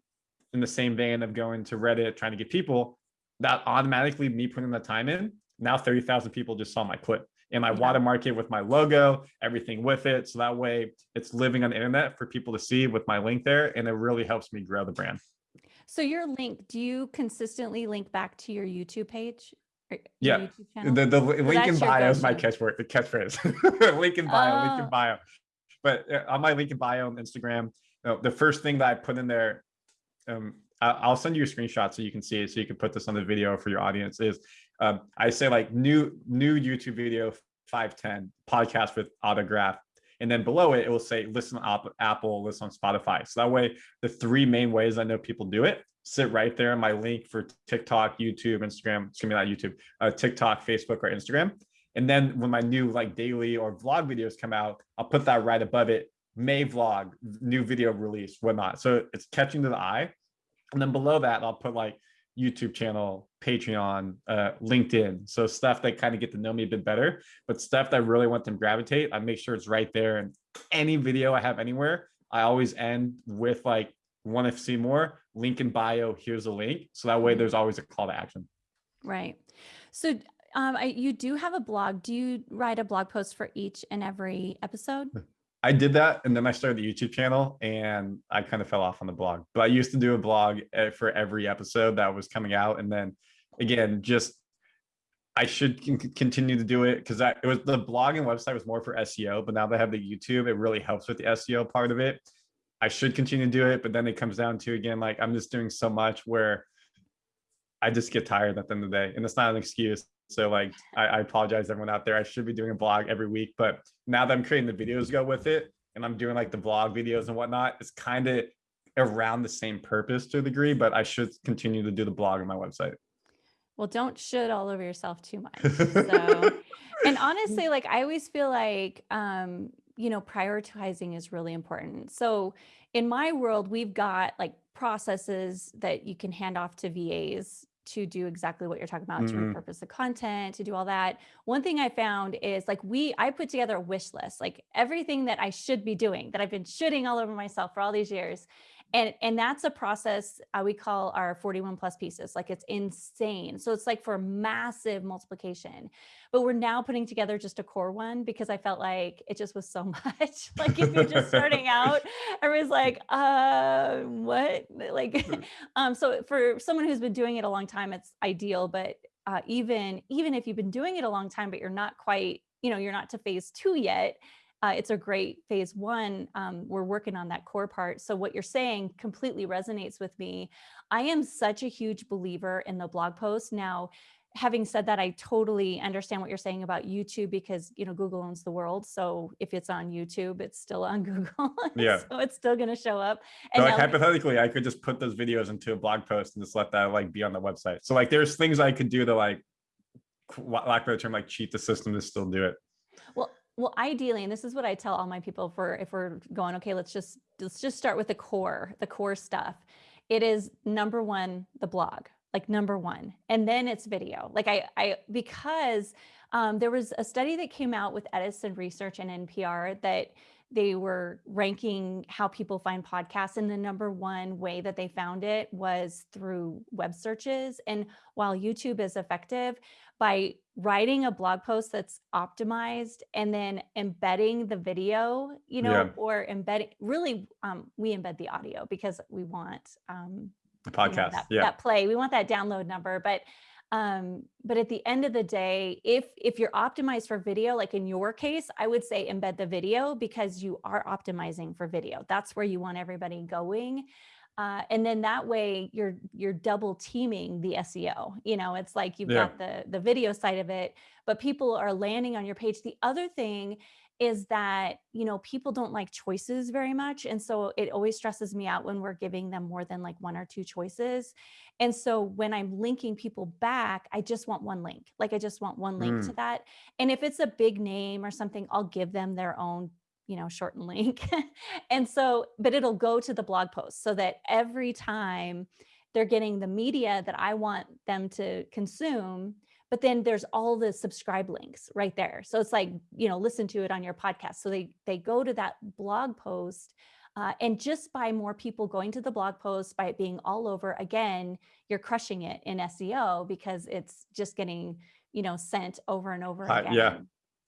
in the same vein of going to Reddit, trying to get people, that automatically me putting the time in, now 30,000 people just saw my clip. And I Yeah. watermark it with my logo, everything with it. So that way it's living on the internet for people to see with my link there. And it really helps me grow the brand. So your link, do you consistently link back to your YouTube page? your Yeah. YouTube channel? The, the link in bio is my catchword, the catchphrase. link in bio, link Oh. in bio. But uh, on my link in bio on Instagram, know, the first thing that I put in there, um, I'll send you a screenshot so you can see it, so you can put this on the video for your audience. Is um, I say like new new YouTube video 510 podcast with Autograf, and then below it it will say listen on Apple, listen on Spotify. So that way, the three main ways I know people do it sit right there in my link for TikTok, YouTube, Instagram. Excuse me, not YouTube, uh, TikTok, Facebook, or Instagram. And then when my new like daily or vlog videos come out, I'll put that right above it. May vlog, new video release, whatnot. So it's catching to the eye. And then below that, I'll put like YouTube channel, Patreon, uh, LinkedIn. So stuff that kind of get to know me a bit better, but stuff that I really want them to gravitate, I make sure it's right there. And any video I have anywhere, I always end with like, want to see more? Link in bio. Here's a link. So that way Mhm. there's always a call to action. Right. So um, I, you do have a blog. Do you write a blog post for each and every episode? I did that and then I started the YouTube channel and I kind of fell off on the blog. But I used to do a blog eh, for every episode that was coming out. And then again, just I should continue to do it because it was the blog and website was more for SEO, but now that I have the YouTube, it really helps with the SEO part of it. I should continue to do it, but then it comes down to again, like I'm just doing so much where I just get tired at the end of the day. And it's not an excuse. So like, I, I apologize everyone out there. I should be doing a blog every week, but now that I'm creating the videos go with it and I'm doing like the blog videos and whatnot, it's kind of around the same purpose to a degree, but I should continue to do the blog on my website. Well, don't should all over yourself too much. So, and honestly, like I always feel like, um, you know, prioritizing is really important. So in my world, we've got like processes that you can hand off to VAs to do exactly what you're talking about to Mhm. repurpose the content to do all that one thing i found is like we i put together a wish list like everything that i should be doing that i've been shooting all over myself for all these years and and that's a process uh, we call our 41 plus pieces like it's insane. So it's like for massive multiplication. But we're now putting together just a core one because i felt like it just was so much. Like if you're just starting out i was like uh what? Like um so for someone who's been doing it a long time it's ideal but uh, even even if you've been doing it a long time but you're not quite you know you're not to phase two yet uh, it's a great phase one. Um, we're working on that core part. So what you're saying completely resonates with me. I am such a huge believer in the blog post. Now, having said that, I totally understand what you're saying about YouTube because, you know, Google owns the world. So if it's on YouTube, it's still on Google. Yeah. so it's still going to show up. So And like hypothetically, I could just put those videos into a blog post and just let that like be on the website. So like there's things I could do to like lack of a term, like cheat the system to still do it. Well, well, ideally, and this is what I tell all my people for if we're going, okay, let's just let's just start with the core, the core stuff. It is number one, the blog, like number one, and then it's video. Like I, I because um, there was a study that came out with Edison Research and NPR that they were ranking how people find podcasts and the number one way that they found it was through web searches and while youtube is effective by writing a blog post that's optimized and then embedding the video you know Yeah. or embedding really um, we embed the audio because we want um, The you know, podcast. that, yeah. that play we want that download number but um but at the end of the day if if you're optimized for video like in your case i would say embed the video because you are optimizing for video. That's where you want everybody going. Uh, and then that way you're you're double teaming the seo you know it's like you've Yeah. got the the video side of it but people are landing on your page. The other thing is that you know people don't like choices very much and so it always stresses me out when we're giving them more than like one or two choices and so when i'm linking people back i just want one link like i just want one link to mm. that and if it's a big name or something i'll give them their own you know shortened link and so but it'll go to the blog post so that every time they're getting the media that i want them to consume but then there's all the subscribe links right there so it's like you know listen to it on your podcast so they they go to that blog post uh, and just by more people going to the blog post by it being all over again you're crushing it in seo because it's just getting you know sent over and over Hi- again yeah.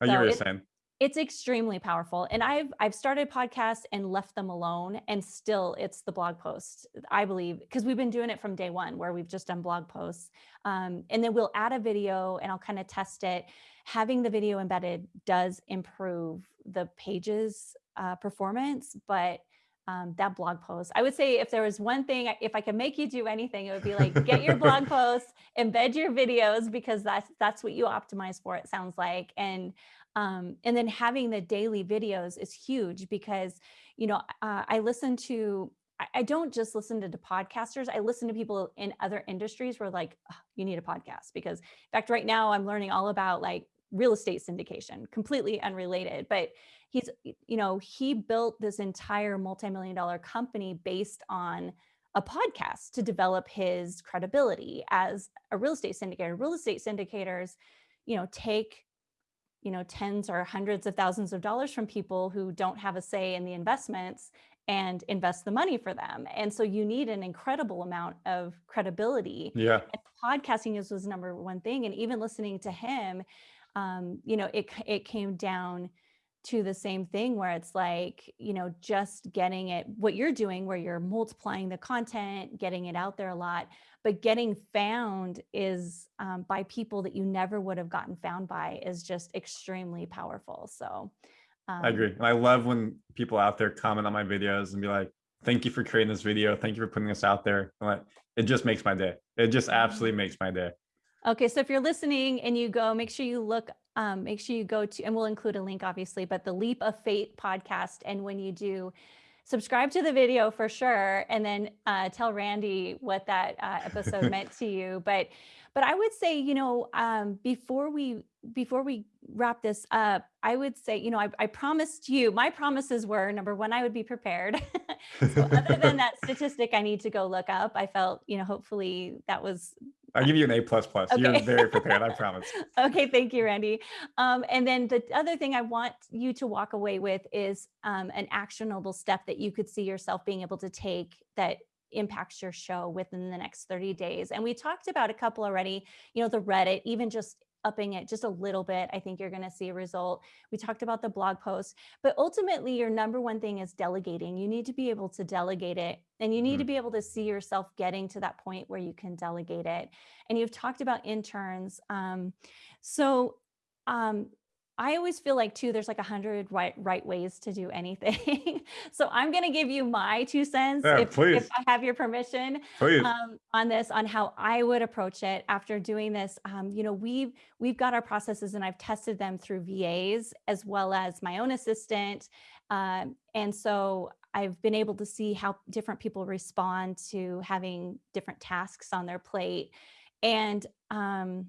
I So hear what you're saying. It's extremely powerful and i've i've started podcasts and left them alone and still it's the blog post i believe because we've been doing it from day one where we've just done blog posts um, and then we'll add a video and i'll kind of test it. Having the video embedded does improve the pages uh, performance but um, that blog post. I would say if there was one thing if i could make you do anything it would be like get your blog posts embed your videos because that's that's what you optimize for it sounds like. And um, and then having the daily videos is huge because you know uh, i listen to I- I don't just listen to the podcasters. I listen to people in other industries where like, "Ugh, you need a podcast. Because in fact, right now I'm learning all about like real estate syndication, completely unrelated, but he's, you know, he built this entire multi-million dollar company based on a podcast to develop his credibility as a real estate syndicator. Real estate syndicators, you know, take you know tens or hundreds of thousands of dollars from people who don't have a say in the investments and invest the money for them. And so you need an incredible amount of credibility. Yeah. And podcasting is was number one thing. And even listening to him, um, you know, it it came down to the same thing where it's like, you know, just getting it, what you're doing, where you're multiplying the content, getting it out there a lot, but getting found is um, by people that you never would have gotten found by is just extremely powerful. So um, I agree. I love when people out there comment on my videos and be like, thank you for creating this video. Thank you for putting this out there. Like, it just makes my day. It just absolutely mm-hmm. makes my day. Okay, so if you're listening and you go, make sure you look, um, make sure you go to, and we'll include a link obviously, but the Leap of Fate podcast. And when you do, subscribe to the video for sure, and then uh, tell Randy what that uh, episode meant to you. But, but I would say, you know, um, before we before we wrap this up, I would say, you know, I, I promised you, my promises were number one, I would be prepared. so other than that statistic I need to go look up, I felt, you know, hopefully that was I'll give you an A plus plus. Okay. You're very prepared, I promise. okay, thank you, Randy. Um, and then the other thing I want you to walk away with is um, an actionable step that you could see yourself being able to take that impacts your show within the next 30 days. And we talked about a couple already, you know, the Reddit, even just upping it just a little bit, I think you're going to see a result. We talked about the blog post, but ultimately your number one thing is delegating. You need to be able to delegate it and you need mm -hmm. to be able to see yourself getting to that point where you can delegate it. And you've talked about interns. Um, so um, I always feel like too, there's like a hundred right, right ways to do anything. so I'm going to give you my two cents yeah, if, if, I have your permission um, on this, on how I would approach it after doing this. Um, you know, we've, we've got our processes and I've tested them through VAs as well as my own assistant. Um, and so I've been able to see how different people respond to having different tasks on their plate. And, um,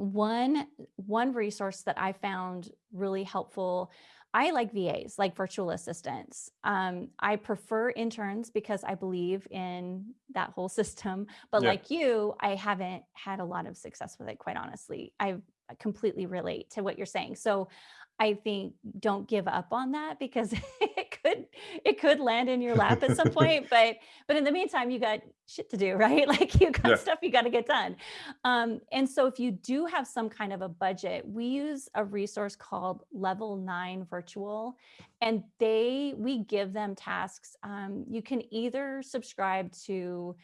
one, one resource that I found really helpful, I like VAs, like virtual assistants. Um, I prefer interns because I believe in that whole system. But Yeah. like you, I haven't had a lot of success with it, quite honestly. I completely relate to what you're saying. So I think don't give up on that because it could it could land in your lap at some point. But but in the meantime, you got shit to do, right? Like you got Yeah. stuff you got to get done. Um, and so if you do have some kind of a budget, we use a resource called Level Nine Virtual, and they we give them tasks. Um, you can either subscribe to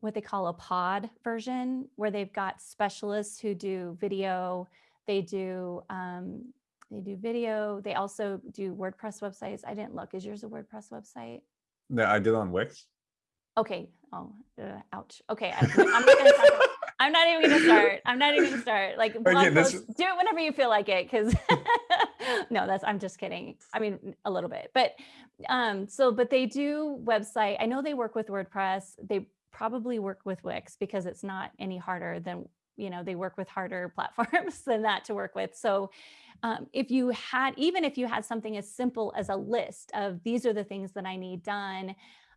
what they call a pod version, where they've got specialists who do video, they do um, they do video. They also do WordPress websites. I didn't look. Is yours a WordPress website? No, I did on Wix. Okay. Oh, uh, ouch. Okay. I, am not gonna talk I'm not even gonna start. I'm not even gonna start. Like blog this- posts, do it whenever you feel like it. Cause no, that's I'm just kidding. I mean a little bit. But um, so but they do website. I know they work with WordPress. They probably work with Wix because it's not any harder than you know, they work with harder platforms than that to work with. So um, if you had, even if you had something as simple as a list of these are the things that I need done,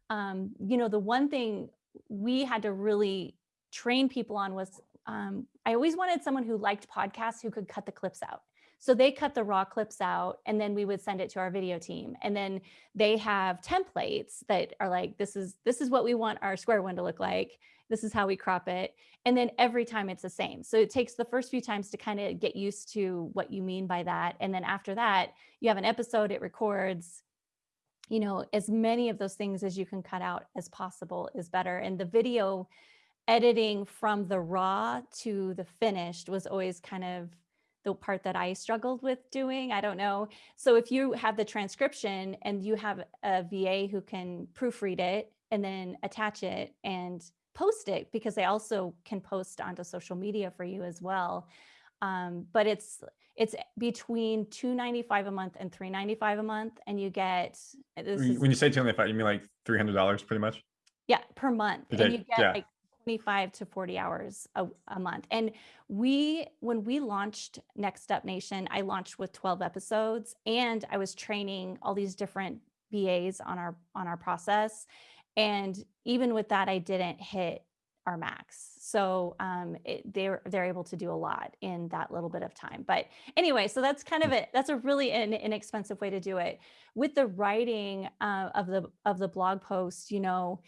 um, you know, the one thing we had to really train people on was um, I always wanted someone who liked podcasts who could cut the clips out. So they cut the raw clips out and then we would send it to our video team. And then they have templates that are like, this is, this is what we want our square one to look like. This is how we crop it. And then every time it's the same. So it takes the first few times to kind of get used to what you mean by that. And then after that, you have an episode, it records, you know, as many of those things as you can cut out as possible is better. And the video editing from the raw to the finished was always kind of the part that I struggled with doing. I don't know. So if you have the transcription and you have a VA who can proofread it and then attach it and post it because they also can post onto social media for you as well. Um, but it's it's between 295 a month and 395 a month and you get this When is, you say 295, you mean like $300 pretty much? yeah per month and you get yeah. like 25 to 40 hours a, a month and we when we launched next up nation i launched with 12 episodes and i was training all these different vas on our on our process and even with that i didn't hit our max. So um, it, they're they're able to do a lot in that little bit of time. But anyway, so that's kind of Mm. it. That's a really an inexpensive way to do it. With the writing uh, of the of the blog post, you know,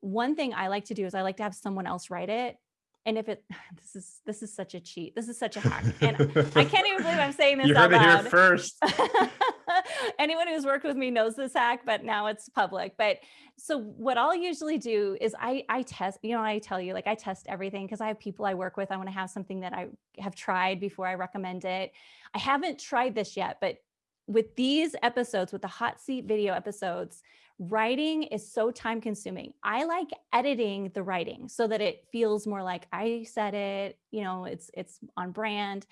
one thing I like to do is I like to have someone else write it. And if it this is this is such a cheat. This is such a hack. And I can't even believe I'm saying this you out heard it here first. Anyone who's worked with me knows this hack, but now it's public. But so what I'll usually do is I I test, you know, I tell you like I test everything because I have people I work with. I want to have something that I have tried before I recommend it. I haven't tried this yet, but with these episodes, with the hot seat video episodes, writing is so time consuming. I like editing the writing so that it feels more like I said it, you know, it's it's on brand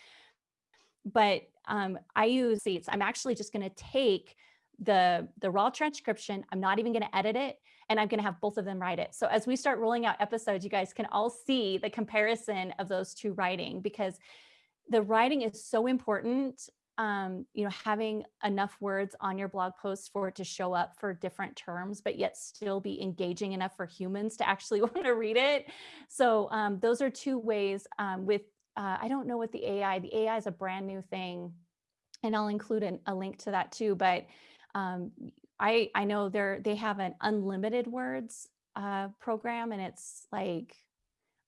but um, I use seats. I'm actually just going to take the the raw transcription. I'm not even going to edit it, and I'm going to have both of them write it. So as we start rolling out episodes, you guys can all see the comparison of those two writing because the writing is so important. Um, you know, having enough words on your blog post for it to show up for different terms, but yet still be engaging enough for humans to actually want to read it. So um, those are two ways um, with uh, I don't know what the AI, the AI is a brand new thing and I'll include an, a link to that too. But um, I, I know they're, they have an unlimited words uh, program and it's like,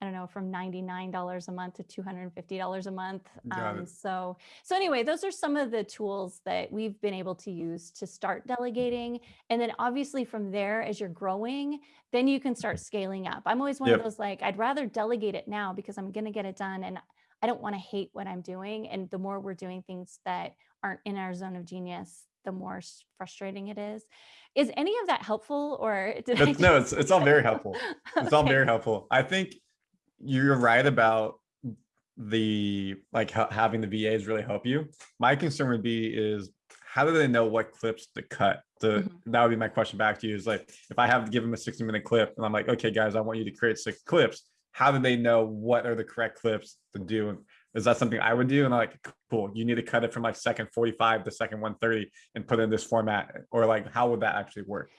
I don't know, from $99 a month to $250 a month. Um, so, so anyway, those are some of the tools that we've been able to use to start delegating. And then obviously from there, as you're growing, then you can start scaling up. I'm always one Yep. of those like, I'd rather delegate it now because I'm going to get it done. And I don't want to hate what I'm doing. And the more we're doing things that aren't in our zone of genius, the more frustrating it is. Is any of that helpful or did I That's- no, it's it's all very helpful. It's all very helpful. I think you're right about the like ha- having the VAs really help you. My concern would be is how do they know what clips to cut? The Mhm. that would be my question back to you is like if I have to give them a 60 minute clip and I'm like, okay, guys, I want you to create six clips. How do they know what are the correct clips to do? And is that something I would do? And I'm like, cool, you need to cut it from like second 45 to second 130 and put it in this format, or like how would that actually work?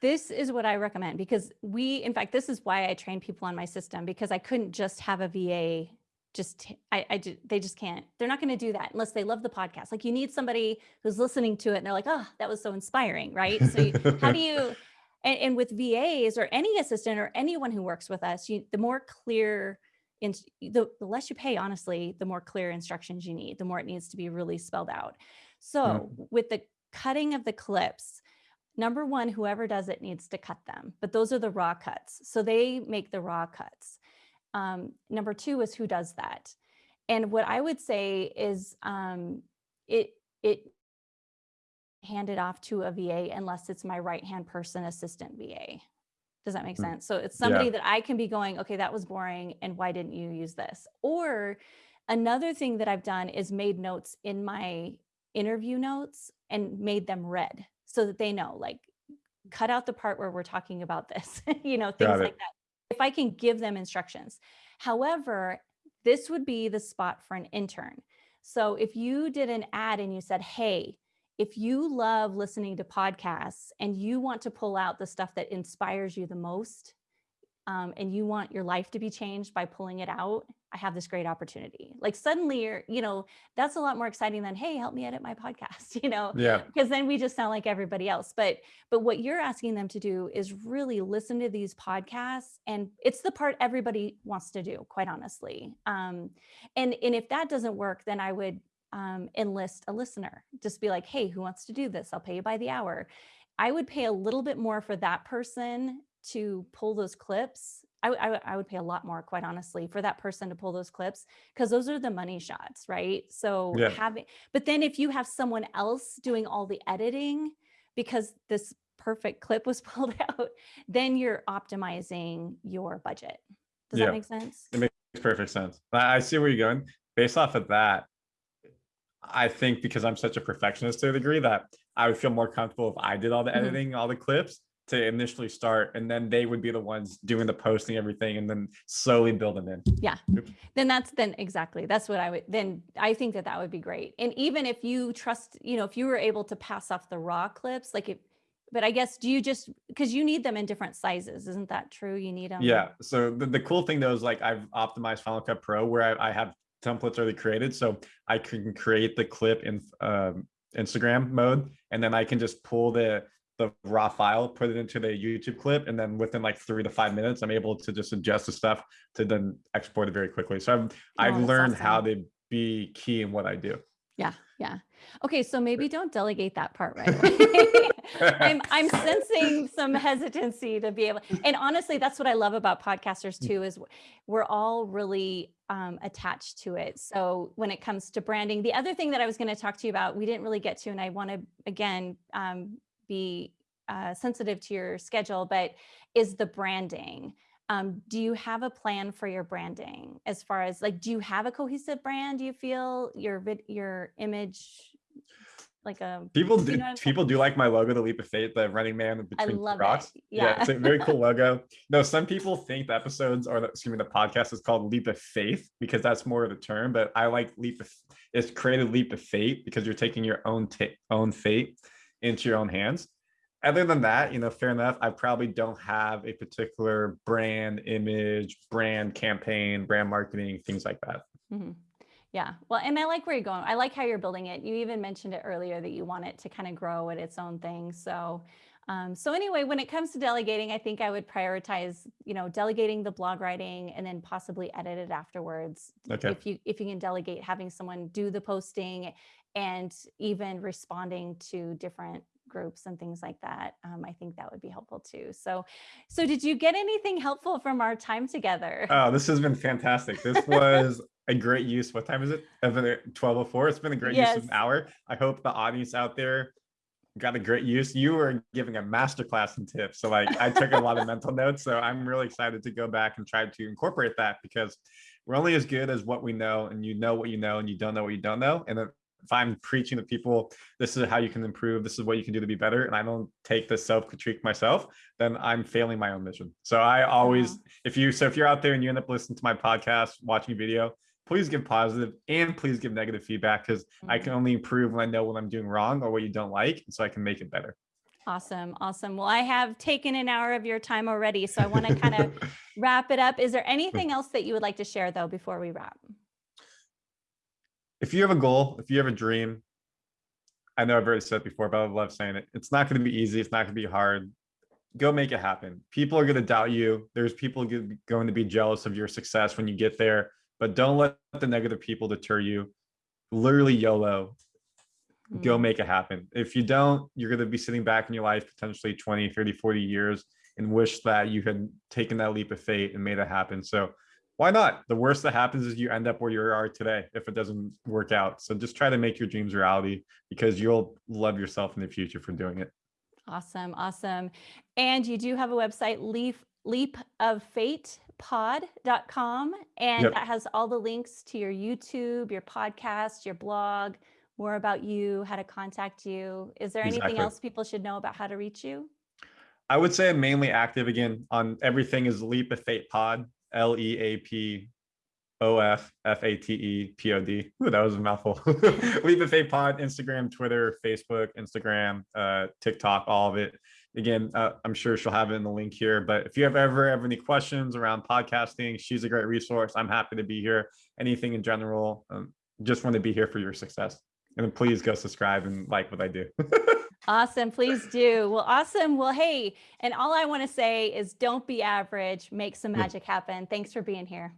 This is what I recommend because we, in fact, this is why I train people on my system because I couldn't just have a VA. Just, I, I, they just can't. They're not going to do that unless they love the podcast. Like you need somebody who's listening to it and they're like, oh, that was so inspiring, right? So you- how do you? And, and with VAs or any assistant or anyone who works with us, you, the more clear, in, the, the less you pay, honestly, the more clear instructions you need. The more it needs to be really spelled out. So with the cutting of the clips, number one, whoever does it needs to cut them, but those are the raw cuts. So they make the raw cuts. Um, number two is who does that. And what I would say is um, it, it handed off to a VA unless it's my right-hand person assistant VA. Does that make Mm. sense? So it's somebody that I can be going, okay, that was boring. And why didn't you use this? Or another thing that I've done is made notes in my interview notes and made them red so that they know, like, cut out the part where we're talking about this, you know, things like that. If I can give them instructions. However, this would be the spot for an intern. So if you did an ad and you said, hey, if you love listening to podcasts and you want to pull out the stuff that inspires you the most, um, and you want your life to be changed by pulling it out, I have this great opportunity. Like suddenly you're, you know, that's a lot more exciting than, hey, help me edit my podcast, you know, Yeah. because then we just sound like everybody else. But but what you're asking them to do is really listen to these podcasts, and it's the part everybody wants to do, quite honestly. Um, and and if that doesn't work, then I would um, enlist a listener. Just be like, hey, who wants to do this? I'll pay you by the hour. I would pay a little bit more for that person to pull those clips. I I would pay a lot more, quite honestly, for that person to pull those clips because those are the money shots, right? So Yeah. having, but then if you have someone else doing all the editing because this perfect clip was pulled out, then you're optimizing your budget. Does Yeah. that make sense? It makes perfect sense. I I see where you're going. Based off of that, I think because I'm such a perfectionist to a degree that I would feel more comfortable if I did all the Mhm. editing, all the clips to initially start, and then they would be the ones doing the posting, everything, and then slowly build them in. Yeah. Then that's then exactly that's what i would then i think that that would be great and even if you trust you know if you were able to pass off the raw clips like if but I guess, do you just, because you need them in different sizes, isn't that true? You need them? Yeah. So the, the cool thing though is like I've optimized Final Cut Pro where I, I have templates already created. So I can create the clip in um, Instagram mode, and then I can just pull the the raw file, put it into the YouTube clip, and then within like three to five minutes, I'm able to just adjust the stuff to then export it very quickly. So I've I've Oh, that's learned how to be key in what I do. Yeah, yeah. Okay, so maybe don't delegate that part right away. I'm I'm sensing some hesitancy to be able, and honestly, that's what I love about podcasters too, is we're all really um, attached to it. So when it comes to branding, the other thing that I was going to talk to you about, we didn't really get to, and I want to again um, be uh, sensitive to your schedule, but is the branding. Um, do you have a plan for your branding as far as like, do you have a cohesive brand? Do you feel your your image like a People You do know what saying? people do like my logo, the leap of faith, the running man between love rocks. it. Yeah. Yeah. it's a very cool logo. No, some people think the episodes or the, excuse me, the podcast is called Leap of Faith because that's more of the term. But I like Leap of it's created Leap of Fate because you're taking your own own fate into your own hands. Other than that, you know, fair enough. I probably don't have a particular brand image, brand campaign, brand marketing, things like that. Mhm. Yeah. Well, and I like where you're going. I like how you're building it. You even mentioned it earlier that you want it to kind of grow at its own thing. So, um, so anyway, when it comes to delegating, I think I would prioritize, you know, delegating the blog writing and then possibly edit it afterwards. Okay. If you if you can delegate having someone do the posting and even responding to different groups and things like that, um, I think that would be helpful too. So, so did you get anything helpful from our time together? Oh, this has been fantastic. This was a great use. What time is it? 1204. It's been a great use of an hour. I hope the audience out there got a great use. You were giving a masterclass in tips. So like I took a lot of mental notes. So I'm really excited to go back and try to incorporate that because we're only as good as what we know and you know what you know and you don't know what you don't know. And if I'm preaching to people, this is how you can improve, this is what you can do to be better, and I don't take the self-critique myself, then I'm failing my own mission. So I always Wow. if you so if you're out there and you end up listening to my podcast watching a video please give positive and please give negative feedback because i Mhm. can only improve when i know what i'm doing wrong or what you don't like so i can make it better Awesome. Awesome. Well, I have taken an hour of your time already. So I want to kind of wrap it up. Is there anything else that you would like to share though before we wrap? If you have a goal if you have a dream i know i've already said it before but i love saying it. It's not going to be easy. It's not going to be hard. Go make it happen. People are going to doubt you. There's people going to be jealous of your success when you get there but don't let the negative people deter you. Literally yolo. Go Mm, make it happen. If you don't, you're going to be sitting back in your life potentially 20, 30, 40 years and wish that you had taken that leap of faith and made it happen. So why not? The worst that happens is you end up where you are today if it doesn't work out. So just try to make your dreams reality because you'll love yourself in the future for doing it. Awesome. Awesome. And you do have a website, Leaf leap, leapoffatepod.com. And Yep. that has all the links to your YouTube, your podcast, your blog, more about you, how to contact you. Is there anything else people should know about how to reach you? I would say I'm mainly active again on everything is Leap of Fate Pod, L E A P O F F A T E P O D. Ooh, that was a mouthful. Leap of Fate Pod, Instagram, Twitter, Facebook, Instagram, uh, TikTok, all of it. Again, uh, I'm sure she'll have it in the link here. But if you have ever have any questions around podcasting, she's a great resource. I'm happy to be here. Anything in general, um, just want to be here for your success. And please go subscribe and like what I do. Awesome. Please do. Well, awesome. Well, hey, and all I want to say is don't be average, make some magic happen. Thanks for being here.